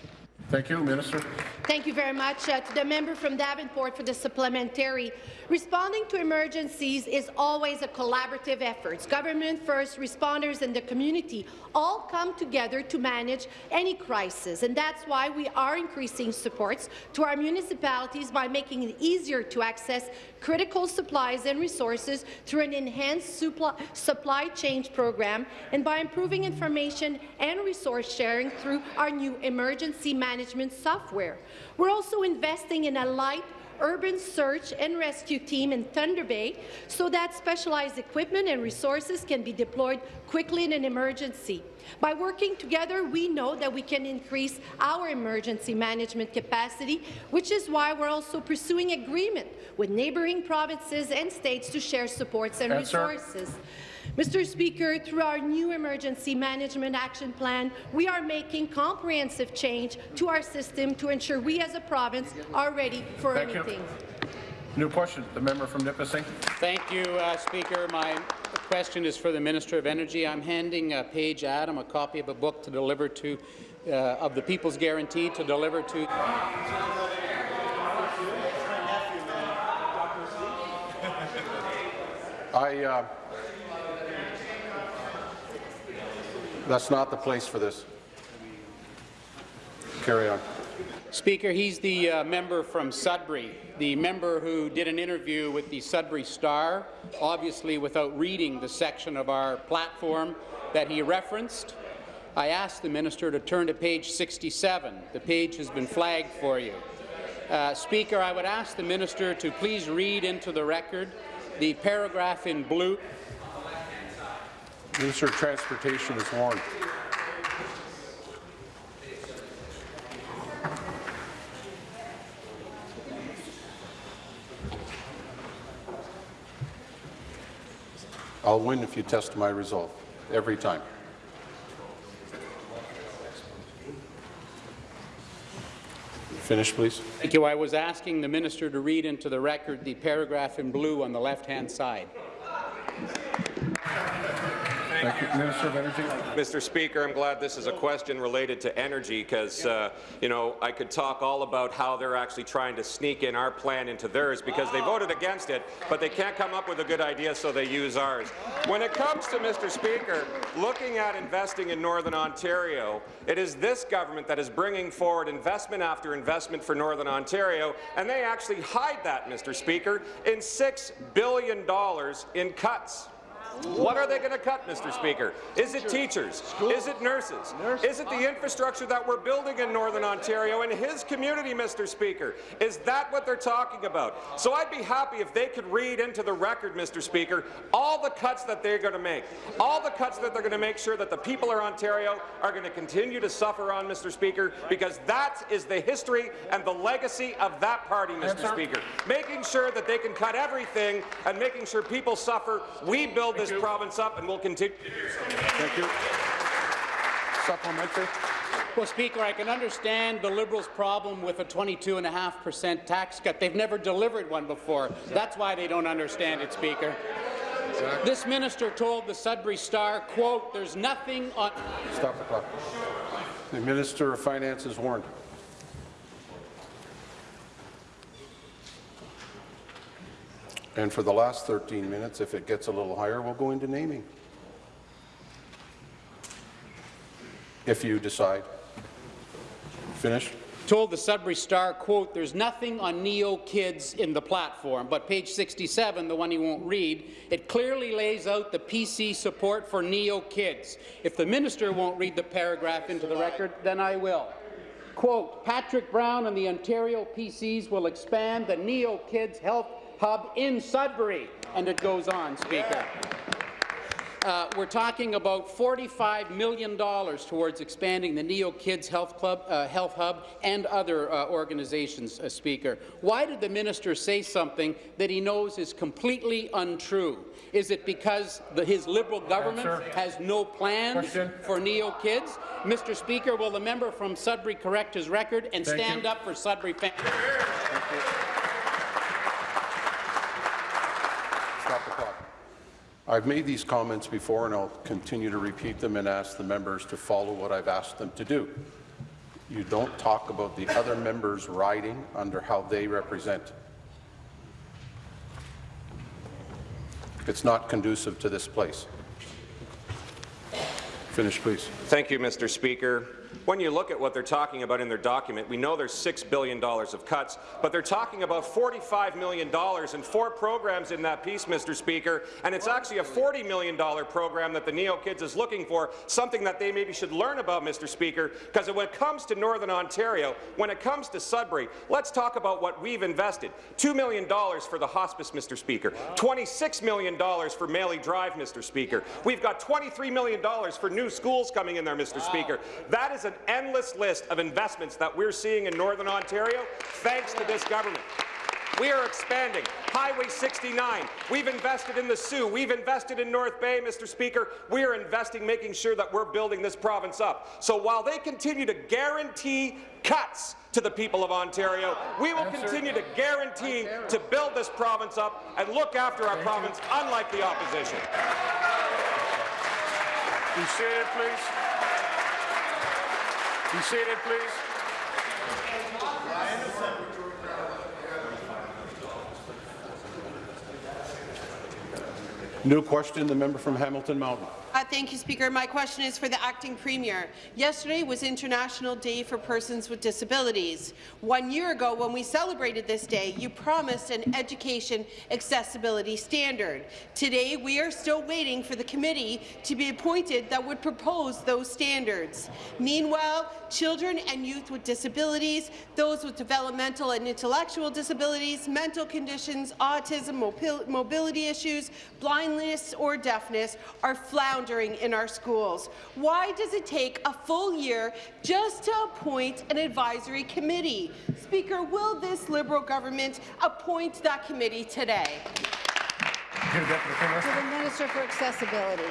Thank you, Minister. Thank you very much uh, to the member from Davenport for the supplementary. Responding to emergencies is always a collaborative effort. Government first, responders and the community all come together to manage any crisis, and that's why we are increasing supports to our municipalities by making it easier to access critical supplies and resources through an enhanced supply, chain program and by improving information and resource sharing through our new emergency management software. We're also investing in a light urban search and rescue team in Thunder Bay so that specialized equipment and resources can be deployed quickly in an emergency. By working together, we know that we can increase our emergency management capacity, which is why we're also pursuing agreement with neighbouring provinces and states to share supports and Answer. resources. Mr. Speaker, through our new Emergency Management Action Plan, we are making comprehensive change to our system to ensure we as a province are ready for Thank you. anything. New question. The member from Nipissing. Thank you, uh, Speaker. My question is for the Minister of Energy. I'm handing uh, Paige Adam a copy of a book to deliver to, uh, of the People's Guarantee to deliver to. I. Uh, that's not the place for this. Carry on. Speaker, he's the uh, member from Sudbury, the member who did an interview with the Sudbury Star, obviously without reading the section of our platform that he referenced. I asked the minister to turn to page 67. The page has been flagged for you. Uh, Speaker, I would ask the minister to please read into the record the paragraph in blue. Minister of Transportation is warned. I'll win if you test my resolve, every time. Finish, please. Thank you. I was asking the minister to read into the record the paragraph in blue on the left-hand side. Thank you. Minister of Energy. Mr. Speaker, I'm glad this is a question related to energy because, uh, you know, I could talk all about how they're actually trying to sneak in our plan into theirs because they voted against it, but they can't come up with a good idea, so they use ours. When it comes to, Mr. Speaker, looking at investing in Northern Ontario, it is this government that is bringing forward investment after investment for Northern Ontario, and they actually hide that, Mr. Speaker, in $6 billion in cuts. What are they going to cut, Mr. Speaker? Is it teachers? Is it nurses? Is it the infrastructure that we're building in Northern Ontario and his community, Mr. Speaker? Is that what they're talking about? So I'd be happy if they could read into the record, Mr. Speaker, all the cuts that they're going to make, all the cuts that they're going to make sure that the people of Ontario are going to continue to suffer on, Mr. Speaker, because that is the history and the legacy of that party, Mr. Speaker. Making sure that they can cut everything and making sure people suffer. We build this province up and we'll continue. Thank you. Supplementary. Well, Speaker, I can understand the Liberals' problem with a 22.5% tax cut. They've never delivered one before. That's why they don't understand it, Speaker. This minister told the Sudbury Star, quote, there's nothing on... Stop the clock. The Minister of Finance is warned. And for the last 13 minutes, if it gets a little higher, we'll go into naming. If you decide. Finish. told the Sudbury Star, quote, there's nothing on Neo Kids in the platform, but page 67, the one he won't read, it clearly lays out the PC support for Neo Kids. If the minister won't read the paragraph into the record, then I will. Quote, Patrick Brown and the Ontario PCs will expand the Neo Kids Health Hub in Sudbury. And it goes on, Speaker. Uh, we're talking about $45 million towards expanding the Neo Kids Health Club, uh, Health Hub and other uh, organizations, uh, Speaker. Why did the minister say something that he knows is completely untrue? Is it because the, his Liberal government has no plans Question. for Neo Kids? Mr. Speaker, will the member from Sudbury correct his record and Thank stand you. up for Sudbury families? Stop the clock. I've made these comments before, and I'll continue to repeat them and ask the members to follow what I've asked them to do. You don't talk about the other members' riding under how they represent. It's not conducive to this place. Finish, please. Thank you, Mr. Speaker. When you look at what they're talking about in their document, we know there's $6 billion of cuts, but they're talking about $45 million in four programs in that piece, Mr. Speaker, and it's actually a $40 million program that the Neo Kids is looking for, something that they maybe should learn about, Mr. Speaker, because when it comes to Northern Ontario, when it comes to Sudbury, let's talk about what we've invested. $2 million for the hospice, Mr. Speaker, $26 million for Maley Drive, Mr. Speaker. We've got $23 million for new schools coming in there, Mr. Speaker. That is an endless list of investments that we're seeing in Northern Ontario thanks to this government. We are expanding Highway 69. We've invested in the Soo. We've invested in North Bay, Mr. Speaker. We are investing, making sure that we're building this province up. So while they continue to guarantee cuts to the people of Ontario, we will continue to guarantee to build this province up and look after our province, unlike the opposition. Be seated, please. Be seated, please. New question, the member from Hamilton Mountain. Uh, thank you, Speaker. My question is for the acting premier. Yesterday was International Day for Persons with Disabilities. One year ago, when we celebrated this day, you promised an education accessibility standard. Today, we are still waiting for the committee to be appointed that would propose those standards. Meanwhile, children and youth with disabilities, those with developmental and intellectual disabilities, mental conditions, autism, mobility issues, blindness or deafness are floundering in our schools. Why does it take a full year just to appoint an advisory committee? Speaker, will this Liberal government appoint that committee today? To the Minister for Accessibility.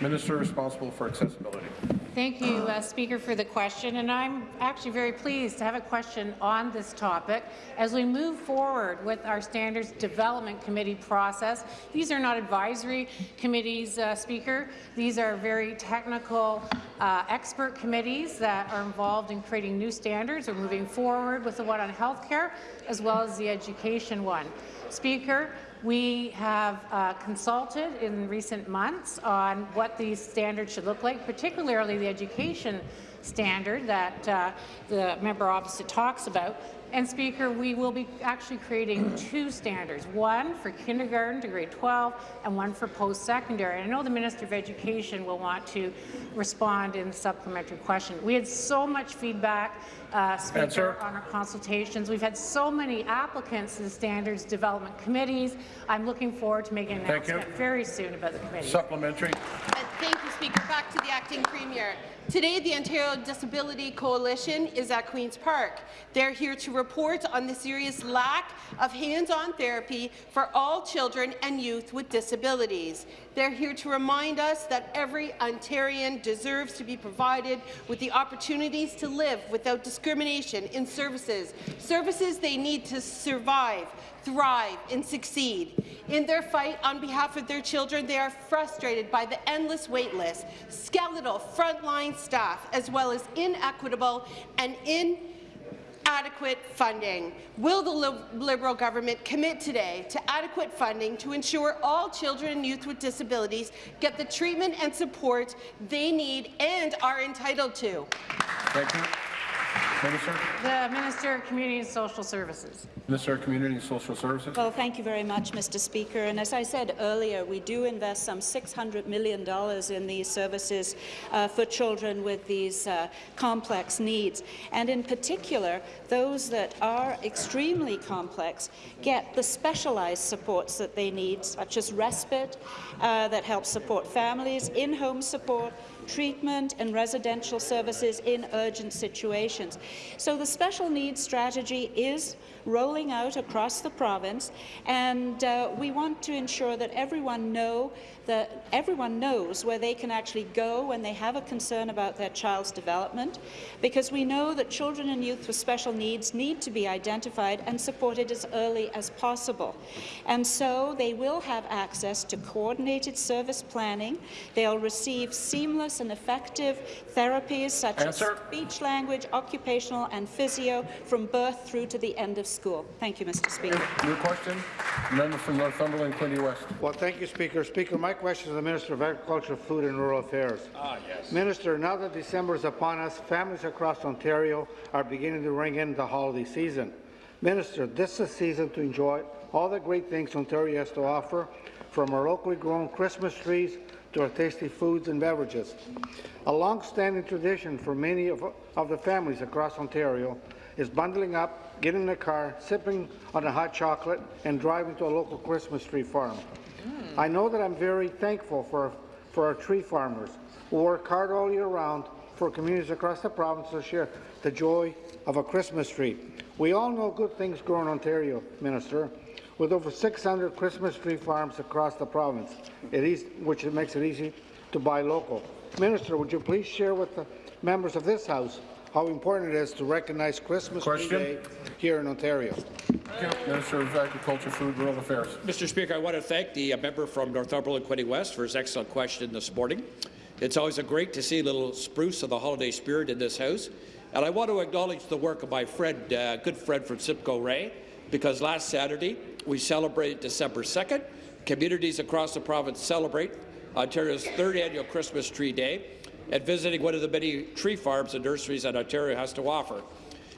Minister responsible for accessibility. Thank you, uh, Speaker, for the question, and I'm actually very pleased to have a question on this topic. As we move forward with our Standards Development Committee process, these are not advisory committees, uh, Speaker. These are very technical uh, expert committees that are involved in creating new standards. We're moving forward with the one on healthcare as well as the education one. Speaker, we have uh, consulted in recent months on what these standards should look like, particularly the education standard that uh, the member opposite talks about. And Speaker, we will be actually creating two standards, one for kindergarten to grade 12 and one for post-secondary. I know the Minister of Education will want to respond in supplementary question. We had so much feedback, uh, Speaker, Answer. on our consultations. We've had so many applicants to the standards development committees. I'm looking forward to making an Thank you. announcement very soon about the committee. Supplementary. Uh, Thank you, Speaker. Back to the acting premier. Today, the Ontario Disability Coalition is at Queen's Park. They're here to report on the serious lack of hands-on therapy for all children and youth with disabilities. They're here to remind us that every Ontarian deserves to be provided with the opportunities to live without discrimination in services, services they need to survive, thrive and succeed. In their fight on behalf of their children, they are frustrated by the endless wait list, skeletal frontline staff, as well as inequitable and in adequate funding. Will the Li Liberal government commit today to adequate funding to ensure all children and youth with disabilities get the treatment and support they need and are entitled to? Thank you. Minister? The Minister of Community and Social Services. Minister of Community and Social Services. Well, thank you very much, Mr. Speaker. And as I said earlier, we do invest some $600 million in these services uh, for children with these uh, complex needs. And in particular, those that are extremely complex get the specialized supports that they need, such as respite, uh, that helps support families, in-home support, treatment and residential services in urgent situations. So the special needs strategy is rolling out across the province, and uh, we want to ensure that everyone know that everyone knows where they can actually go when they have a concern about their child's development, because we know that children and youth with special needs need to be identified and supported as early as possible. And so they will have access to coordinated service planning. They'll receive seamless and effective therapies such Answer. as speech language, occupational and physio from birth through to the end of school. Thank you, Mr. Speaker. New question. Member from Northumberland, Quinte West. Well, thank you, Speaker. Speaker, my question is to the Minister of Agriculture, Food and Rural Affairs. Ah, yes. Minister, now that December is upon us, families across Ontario are beginning to ring in the holiday season. Minister, this is a season to enjoy all the great things Ontario has to offer, from our locally grown Christmas trees to our tasty foods and beverages. A long-standing tradition for many of, of the families across Ontario is bundling up, getting in the car, sipping on a hot chocolate, and driving to a local Christmas tree farm. I know that I'm very thankful for, for our tree farmers who work hard all year round for communities across the province to share the joy of a Christmas tree. We all know good things grow in Ontario, Minister, with over 600 Christmas tree farms across the province, it is, which makes it easy to buy local. Minister, would you please share with the members of this House how important it is to recognize Christmas Tree Question. Day here in Ontario? Minister of Agriculture, Food, Rural Affairs. Mr. Speaker, I want to thank the uh, member from Northumberland, Quinte West, for his excellent question this morning. It's always a great to see a little spruce of the holiday spirit in this House. And I want to acknowledge the work of my friend, uh, good friend from Simcoe Grey, because last Saturday we celebrated December 2nd. Communities across the province celebrate Ontario's third annual Christmas Tree Day and visiting one of the many tree farms and nurseries that Ontario has to offer.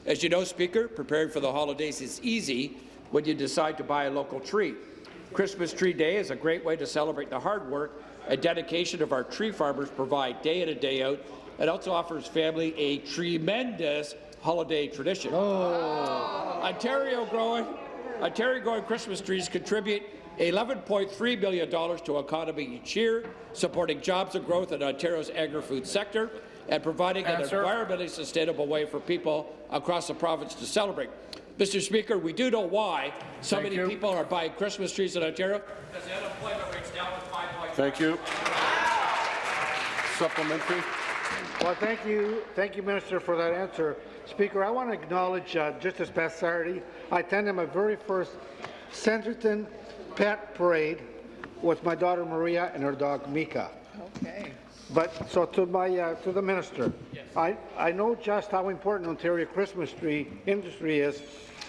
As you know, Speaker, preparing for the holidays is easy when you decide to buy a local tree. Christmas Tree Day is a great way to celebrate the hard work and dedication of our tree farmers provide day in and day out. It also offers family a tremendous holiday tradition. Oh. Ontario growing, Ontario growing Christmas trees contribute $11.3 billion to economy each year, supporting jobs and growth in Ontario's agri-food sector and providing Answer. an environmentally sustainable way for people across the province to celebrate. Mr. Speaker, we do know why so Thank many you. people are buying Christmas trees in Ontario. Because the unemployment rate's down to 5.5. Thank you. Supplementary. Well, thank you, thank you, Minister, for that answer. Speaker, I want to acknowledge uh, just this past Saturday, I attended my very first Centreton Pet Parade with my daughter Maria and her dog Mika. Okay. But so to my uh, to the minister, I I know just how important Ontario Christmas tree industry is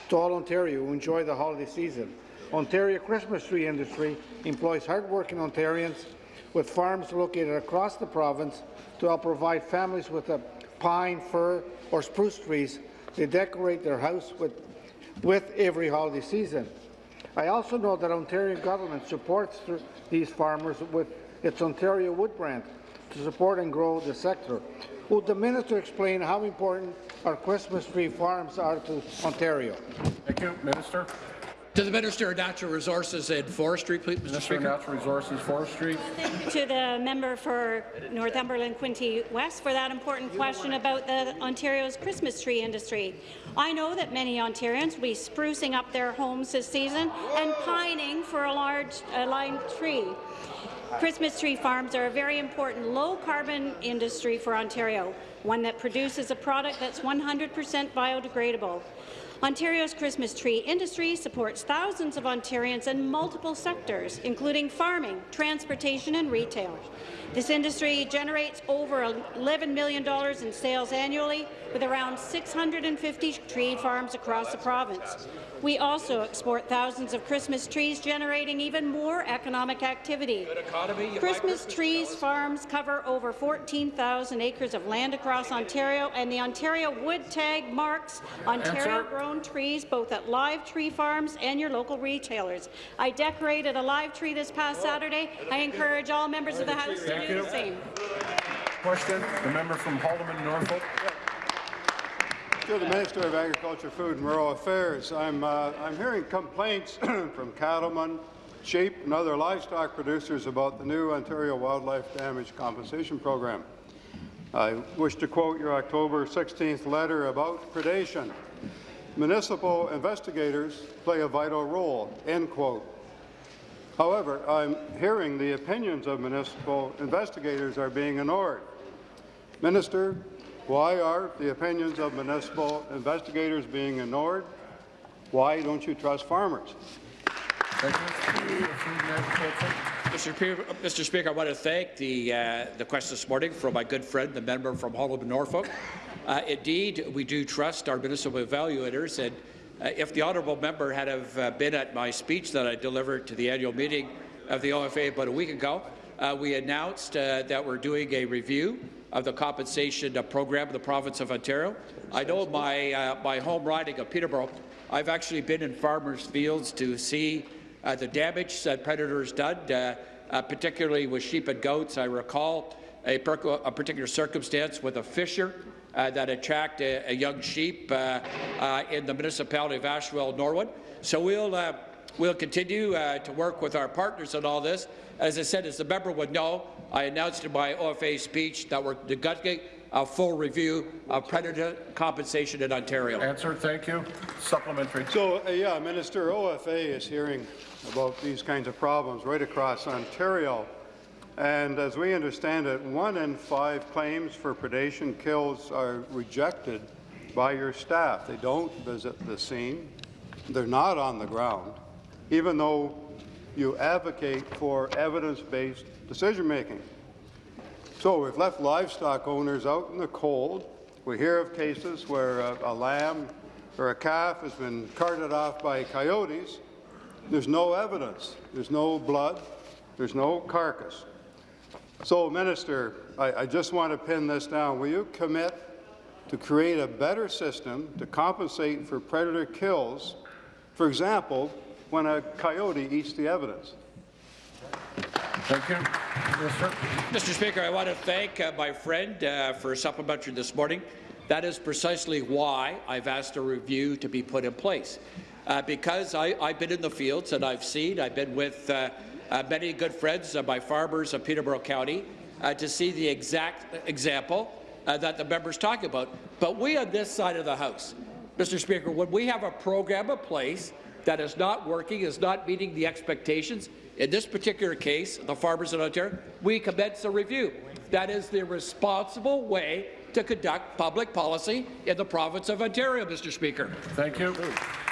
to all Ontario who enjoy the holiday season. Ontario Christmas tree industry employs hardworking Ontarians with farms located across the province to help provide families with a pine, fir, or spruce trees. They decorate their house with with every holiday season. I also know that Ontario government supports these farmers with its Ontario Wood brand to support and grow the sector. Would the minister explain how important our Christmas tree farms are to Ontario? Thank you. Minister. To the Minister of Natural Resources and Forestry, please, Mr. Minister of Natural Resources, Forestry. to the member for Northumberland Quinte West for that important question about the Ontario's Christmas tree industry. I know that many Ontarians will be sprucing up their homes this season and pining for a large lime tree. Christmas tree farms are a very important low-carbon industry for Ontario, one that produces a product that's 100% biodegradable. Ontario's Christmas tree industry supports thousands of Ontarians in multiple sectors, including farming, transportation and retail. This industry generates over $11 million in sales annually, with around 650 tree farms across the province. We also export thousands of Christmas trees, generating even more economic activity. Christmas trees farms cover over 14,000 acres of land across Ontario, and the Ontario Wood Tag marks Ontario-grown trees both at live tree farms and your local retailers. I decorated a live tree this past Saturday. I encourage all members of the House to Thank you. Question, the member from Haldimand, Norfolk. To the Minister of Agriculture, Food and Rural Affairs, I'm, uh, I'm hearing complaints from cattlemen, sheep and other livestock producers about the new Ontario Wildlife Damage Compensation Program. I wish to quote your October 16th letter about predation. Municipal investigators play a vital role, end quote. However, I'm hearing the opinions of municipal investigators are being ignored. Minister, why are the opinions of municipal investigators being ignored? Why don't you trust farmers? Mr. Speaker, Mr. Speaker, I want to thank the, uh, the question this morning from my good friend, the member from Haldimand, Norfolk. Uh, indeed, we do trust our municipal evaluators, and if the honourable member had have uh, been at my speech that I delivered to the annual meeting of the OFA about a week ago, uh, we announced uh, that we're doing a review of the compensation uh, program of the province of Ontario. I know my, uh, my home riding of Peterborough, I've actually been in farmers' fields to see uh, the damage that predators done, uh, uh, particularly with sheep and goats. I recall a, a particular circumstance with a fisher uh, that attacked a, a young sheep uh, uh, in the municipality of Asphodel, Norwood. So we'll uh, we'll continue uh, to work with our partners on all this. As I said, as the member would know, I announced in my OFA speech that we're conducting a full review of predator compensation in Ontario. Answer, thank you. Supplementary. So, uh, yeah, Minister, OFA is hearing about these kinds of problems right across Ontario. And as we understand it, one in five claims for predation kills are rejected by your staff. They don't visit the scene. They're not on the ground, even though you advocate for evidence-based decision-making. So we've left livestock owners out in the cold. We hear of cases where a, a lamb or a calf has been carted off by coyotes. There's no evidence. There's no blood. There's no carcass. So, Minister, I, I just want to pin this down. Will you commit to create a better system to compensate for predator kills, for example, when a coyote eats the evidence? Thank you. Mr. Speaker, I want to thank uh, my friend uh, for a supplementary this morning. That is precisely why I've asked a review to be put in place. Uh, because I, have been in the fields and I've seen, I've been with uh, Uh, many good friends, uh, my farmers of Peterborough County, uh, to see the exact example uh, that the member's talking about. But we on this side of the House, Mr. Speaker, when we have a program in place that is not working, is not meeting the expectations, in this particular case, the farmers in Ontario, we commence a review. That is the responsible way to conduct public policy in the province of Ontario, Mr. Speaker. Thank you.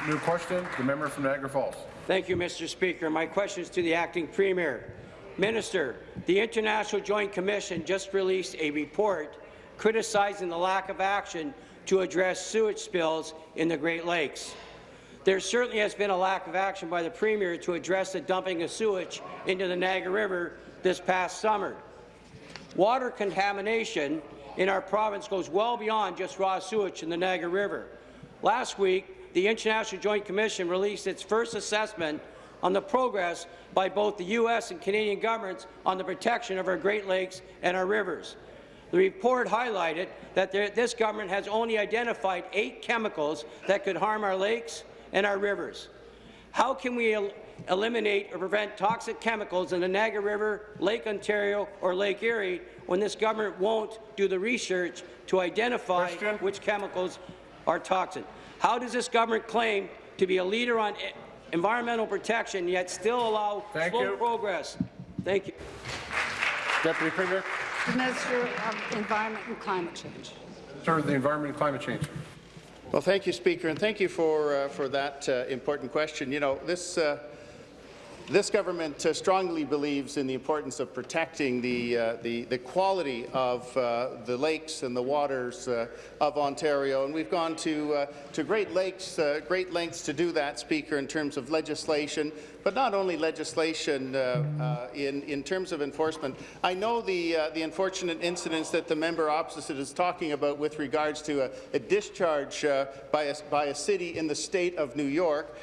New question, the member from Niagara Falls. Thank you, Mr. Speaker. My question is to the acting premier. Minister, the International Joint Commission just released a report criticizing the lack of action to address sewage spills in the Great Lakes. There certainly has been a lack of action by the Premier to address the dumping of sewage into the Niagara River this past summer. Water contamination in our province goes well beyond just raw sewage in the Niagara River. Last week, the International Joint Commission released its first assessment on the progress by both the U.S. and Canadian governments on the protection of our Great Lakes and our rivers. The report highlighted that there, this government has only identified eight chemicals that could harm our lakes and our rivers. How can we el eliminate or prevent toxic chemicals in the Niagara River, Lake Ontario, or Lake Erie when this government won't do the research to identify Question. which chemicals are toxic? How does this government claim to be a leader on environmental protection, yet still allow Thank slow you. progress? Thank you. Deputy Premier. The Minister of Environment and Climate Change. Minister of the Environment and Climate Change. Well, thank you, Speaker, and thank you for, uh, for that uh, important question. You know, this, uh, This government uh, strongly believes in the importance of protecting the, uh, the, the quality of uh, the lakes and the waters uh, of Ontario, and we've gone to, uh, to great, lakes, uh, great lengths to do that, Speaker, in terms of legislation, but not only legislation in, in terms of enforcement. I know the, the unfortunate incidents that the member opposite is talking about with regards to a, a discharge by, a, by a city in the state of New York.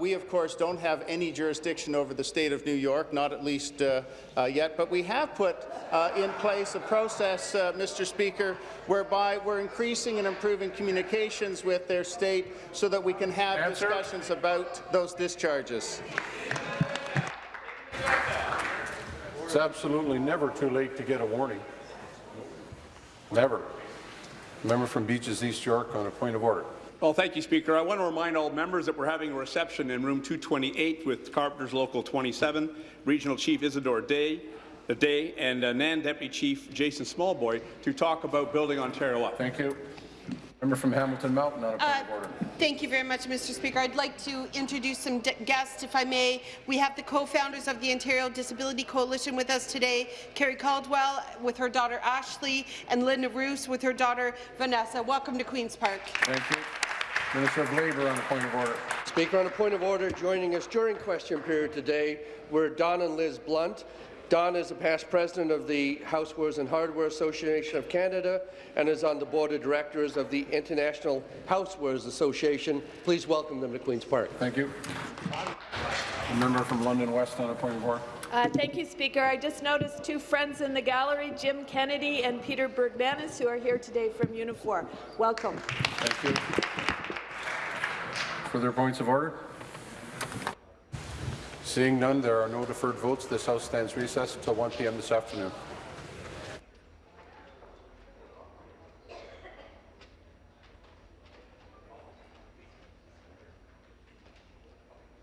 We, of course, don't have any jurisdiction the state of New York, not at least uh, uh, yet, but we have put uh, in place a process, uh, Mr. Speaker, whereby we're increasing and improving communications with their state so that we can have Answer. discussions about those discharges. It's absolutely never too late to get a warning. Never. Member from Beaches East York on a point of order. Well, thank you, Speaker. I want to remind all members that we're having a reception in room 228 with Carpenters Local 27, Regional Chief Isadore Day, the Day, and uh, NAN Deputy Chief Jason Smallboy to talk about building Ontario up. Thank you. Member from Hamilton Mountain on a point Uh, of order. Thank you very much, Mr. Speaker. I'd like to introduce some guests, if I may. We have the co-founders of the Ontario Disability Coalition with us today, Carrie Caldwell with her daughter Ashley, and Linda Roos with her daughter Vanessa. Welcome to Queen's Park. Thank you. Minister of Labour on a point of order. Speaker, on a point of order, joining us during question period today were Don and Liz Blunt. Don is a past president of the Housewares and Hardware Association of Canada and is on the board of directors of the International Housewares Association. Please welcome them to Queen's Park. Thank you. A member from London West on a point of order. Uh, thank you, Speaker. I just noticed two friends in the gallery, Jim Kennedy and Peter Bergmanis, who are here today from Unifor. Welcome. Thank you. Further points of order? Seeing none, there are no deferred votes. This House stands recessed until 1 p.m. this afternoon.